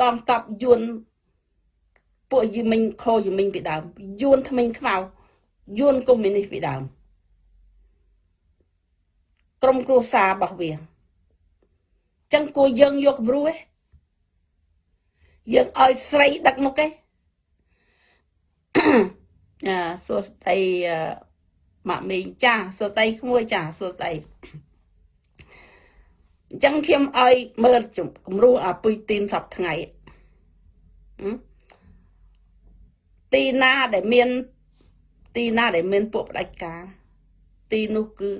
កងតបយួនពួកយីមិញខយីមិញពីដើមយួនថ្មិញខ្មៅយួនកុម្មុយនីសពីដើមក្រុមគ្រួសាររបស់វាចឹងគួរយើងយកគំរូឯងយើងឲ្យស្រីដឹកមុខឯងអាសួស្ដីម៉ាក់មីងចាសួស្ដីក្មួយចាសួស្ដី អញ្ចឹងខ្ញុំឲ្យមើលគំរូអាពុយទីនសប្ថ្ងៃទីណាដែលមាន ទីណាដែលមានពួកផ្ដាច់ការ ទីនោះគឺ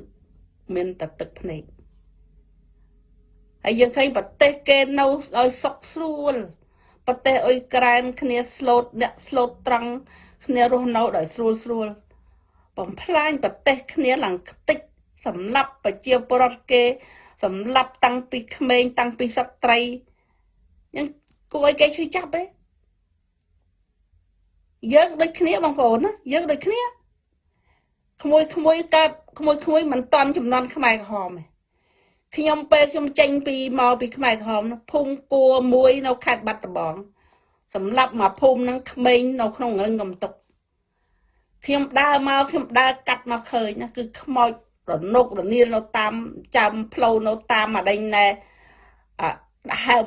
មានតែទឹកភ្នែកហើយយើងឃើញប្រទេសគេនៅឲ្យសុខស្រួលប្រទេសអ៊ុយក្រែនគ្នាស្លូតអ្នកស្លូតត្រង់គ្នារស់នៅដោយស្រួលស្រួលបំផ្លាញប្រទេសគ្នាឡើងខ្ទេចសម្លាប់ប្រជាពលរដ្ឋគេ សម្លាប់តាំងពីក្មេងតាំងពីស្ត្រីយ៉ាងគួរឲ្យគេឈឺចាប់ទេយើងដូចគ្នាបងប្អូនណាយើងដូចគ្នាក្មួយក្មួយកើតក្មួយក្មួយមិនតន់ចំនួនខ្មែរក្រហមទេខ្ញុំពេលខ្ញុំចេញពីមកពីខ្មែរក្រហមភូមិគួរមួយនៅខេត្តបាត់ដំបងសម្រាប់មកភូមិនឹងក្មេងនៅក្នុងរឹងកំតុកខ្ញុំដើរមកខ្ញុំដើរកាត់មកឃើញណាគឺខ្មោច រនុករនៀលនៅតាមចាំផ្លូវនៅតាមអាដេញណែអហើម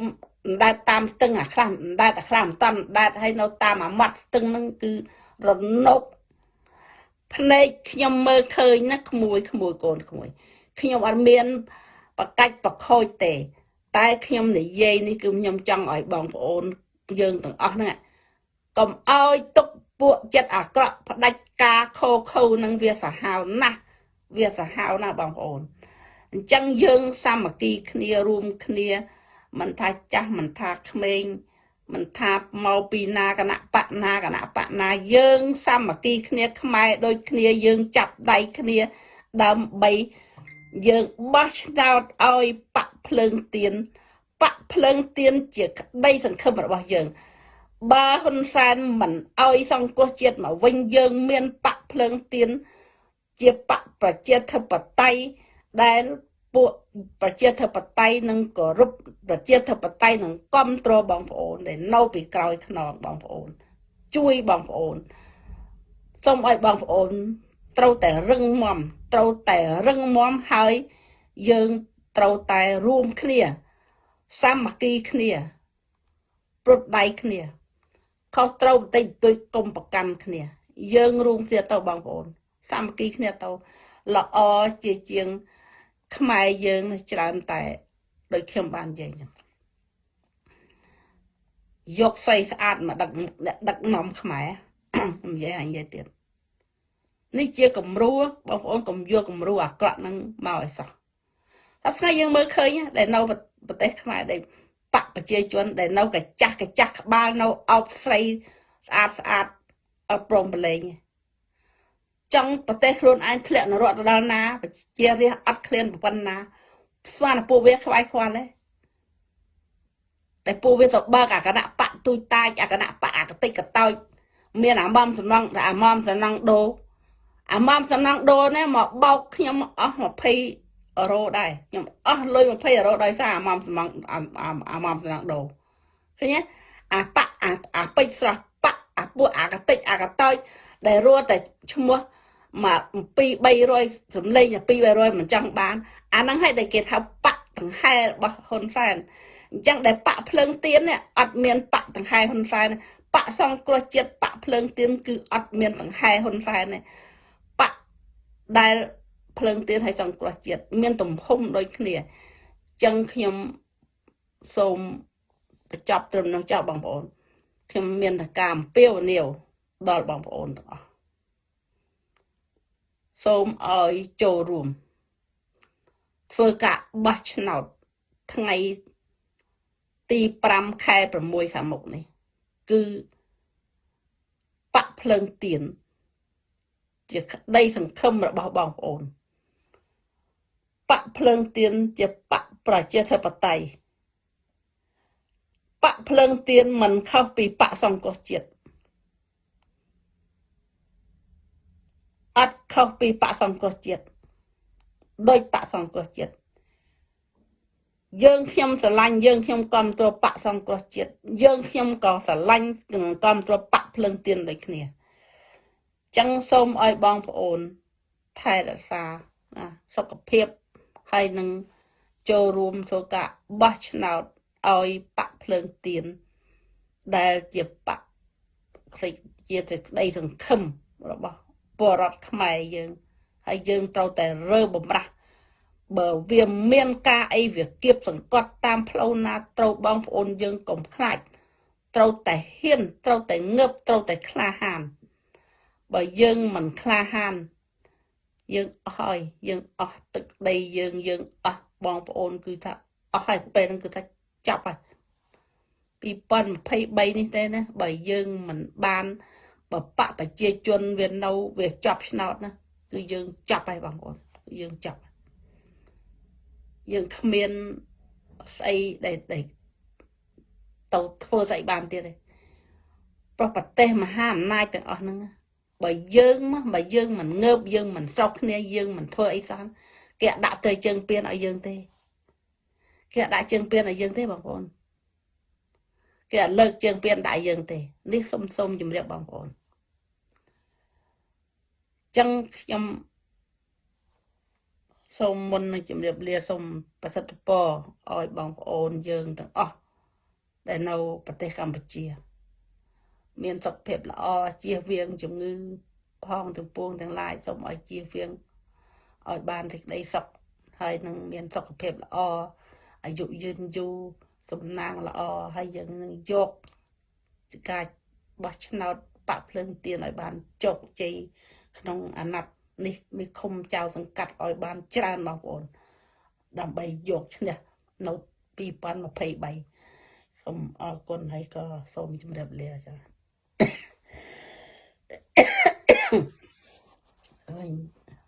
ដែតតាមស្ទឹងអាខ្លះដែតអាខ្លះមិនតាន់ដែតហើយនៅតាមអាមាត់ស្ទឹងហ្នឹងគឺរនុកភ្នែកខ្ញុំមើលឃើញណាក្មួយក្មួយកូនក្មួយខ្ញុំអត់មានបកាច់បខូចទេ តែខ្ញុំនិយាយនេះគឺខ្ញុំចង់ឲ្យបងប្អូនយើងទាំងអស់ហ្នឹងកុំឲ្យទុកពួកចិត្តអាក្រក់ផ្ដាច់ការខោខូនឹងវាសាហាវណាស់ វាសាហាវណាស់បងប្អូនអញ្ចឹងយើងសាមគ្គីគ្នារួមគ្នាមិនថាចាស់មិនថាក្មេងមិនថាមកពីណាគណៈបកណាគណៈបកណាយើងសាមគ្គីគ្នាខ្មែរដូចគ្នាយើងចាប់ដៃគ្នាដើម្បីយើងបោះឆ្នោតឲ្យបកភ្លើងទៀនបកភ្លើងទៀនជាក្តីសង្ឃឹមរបស់យើង បើហ៊ុនសែនមិនឲ្យសង្គ្រោះជាតិមកវិញយើងមានបកភ្លើងទៀន ជាបកប្រជាធិបតេយ្យដែលពួកប្រជាធិបតេយ្យនឹងគោរពប្រជាធិបតេយ្យនឹងគ្រប់គ្រងបងប្អូនដែលនៅពីក្រោយខ្នងបងប្អូន ជួយបងប្អូនសូមឲ្យបងប្អូនត្រូវតែរឹងមាំត្រូវតែរឹងមាំហើយយើងត្រូវតែរួមគ្នា សាមគ្គីគ្នាព្រុតដៃគ្នាខុសត្រូវបន្តិចបន្តួចកុំប្រកាន់គ្នា យើងរួមគ្នាទៅបងប្អូន សាមគ្គីគ្នាទៅល្អជាជាង ខ្មែរយើងច្រើនតែដូចខ្ញុំបាននិយាយចឹងយកស្អីស្អាតមកដឹកដឹកនាំខ្មែរនិយាយអញនិយាយទៀតនេះជាគំរូបងប្អូនកុំយកគំរូអាក្រក់ហ្នឹងមកឲ្យសោះតែថ្ងៃយើងមើលឃើញដែលនៅប្រទេសខ្មែរដែលបកប្រជាជនដែលនៅកាចាស់កាចាស់ក្បាលនៅអោបស្រីស្អាតស្អាតអត់ព្រមប្រឡែង ចង់ប្រទេសខ្លួនឯងធ្លាក់នរកទៅដល់ណាជារះអត់ឃ្លានប៉ុណ្ណាស្មានពួកវាខ្វាយខ្វល់ទេតែពួកវាទៅបើកអាគណៈបកទូចតាចអាគណៈបកអាកតិចកតោចមានអាម៉មសំណងអាម៉មសំណងដោអាម៉មសំណងដូរនេះមកបោកខ្ញុំអស់20អឺរ៉ូដែរខ្ញុំអស់លុយ20អឺរ៉ូដោយសារអាម៉មសំណងអាម៉មសំណងដូរឃើញទេអាប៉អាអាពេជ្រស្រស់ប៉អាពួកអាកតិចអាកតោចដែលរត់តែឈ្មោះ មក2 300សំលេង2 300មិនចង់បាន អាហ្នឹងឲ្យតែគេថាប៉ដង្ហែរបស់ហ៊ុនសែនអញ្ចឹងដែលប៉ភ្លើងទៀននេះអត់មានប៉ដង្ហែហ៊ុនសែនប៉សង្គ្រោះជាតិប៉ភ្លើងទៀនគឺអត់មានដង្ហែហ៊ុនសែនទេដែលភ្លើងទៀនឲ្យសង្គ្រោះជាតិមានទំហំដូចគ្នាចឹងខ្ញុំសូមបញ្ចប់ត្រឹមនោះចោលបងប្អូនខ្ញុំមានតការអំពាវនាវដល់បងប្អូនទាំងអស់ សូមឲ្យចូលរួម ធ្វើការបោះឆ្នោតថ្ងៃទី5ខែ6ខាងមុខនេះ គឺបាក់ភ្លើងទៀនជាក្តីសង្ឃឹមរបស់បងប្អូនបាក់ភ្លើងទៀនជាបាក់ប្រជាធិបតេយ្យបាក់ភ្លើងទៀនមិនខុសពីបាក់សង្គមជាតិ អត់ខុសពីបាក់សង្គមជាតិដោយបាក់សង្គមជាតិយើងខ្ញុំស្រឡាញ់យើងខ្ញុំគ្រប់គ្រងបកសង្គ្រោះជាតិយើងខ្ញុំក៏ស្រឡាញ់និងគ្រប់គ្រងបកភ្លើងទៀនដូចគ្នាចឹងសូមឲ្យបងប្អូនថែរក្សាណាសុខភាពហើយនឹងចូលរួមធ្វើការបោះឆ្នោតឲ្យបកភ្លើងទៀនដែលជាបកជាសេចក្តីសង្ឃឹមរបស់ ពលរដ្ឋខ្មែរយើងហើយយើងត្រូវតែរើបំរាស់បើវាមានការអីវាគៀបសង្កត់តាមផ្លូវណាត្រូវបងប្អូនយើងកុំខ្លាចត្រូវតែហ៊ានត្រូវតែងើបត្រូវតែក្លាហានបើយើងមិនក្លាហាន យើងអស់ហើយយើងអស់ទឹកដីយើងយើងអស់បងប្អូនគឺថាអស់ហើយពេលហ្នឹងគឺថាចាប់ហើយ2023នេះទេណាបើយើងមិនបាន បបកប្រជាជនវានៅវាចាប់ឆ្នោតណាគឺយើងចាប់ហើយបងប្អូនយើងចាប់យើងគ្មានស្អីដែលដែលទៅធ្វើស្អីបានទៀតទេប្រប្រទេសមហាអំណាចទាំងអស់ហ្នឹងបើយើងមកបើយើងមិនងើបយើងមិនស្រោកគ្នាយើងមិនធ្វើអីសោះគេដាក់ទៅជើងពៀនឲ្យយើងទេគេដាក់ជើងពៀនឲ្យយើងទេបងប្អូន គេអត់លើកជើងពៀនដាក់យើងទេនេះសុំសុំជម្រាបបងប្អូនចឹងខ្ញុំសូមមុននឹងជម្រាបលាសូមប្រសិទ្ធពរឲ្យបងប្អូនយើងទាំងអស់ដែលនៅប្រទេសកម្ពុជា មានសុខភាពល្អជៀសវាងជំងឺផងទាំងពួងទាំងឡាយសូមឲ្យជៀសវាងឲ្យបានសេចក្តីសុខហើយនឹងមានសុខភាពល្អអាយុយឺនយូរ សំណាងល្អហើយយើងនឹងយកការបោះឆ្នោតបាក់ភ្លើងទៀនឲ្យបានជោគជ័យក្នុងអាណត្តិនេះមានឃុំចៅសង្កាត់ឲ្យបានច្រើនបងប្អូន ដើម្បីយកឈ្នះនៅ2023សូមអរគុណហើយក៏សូមជម្រាបលាចា៎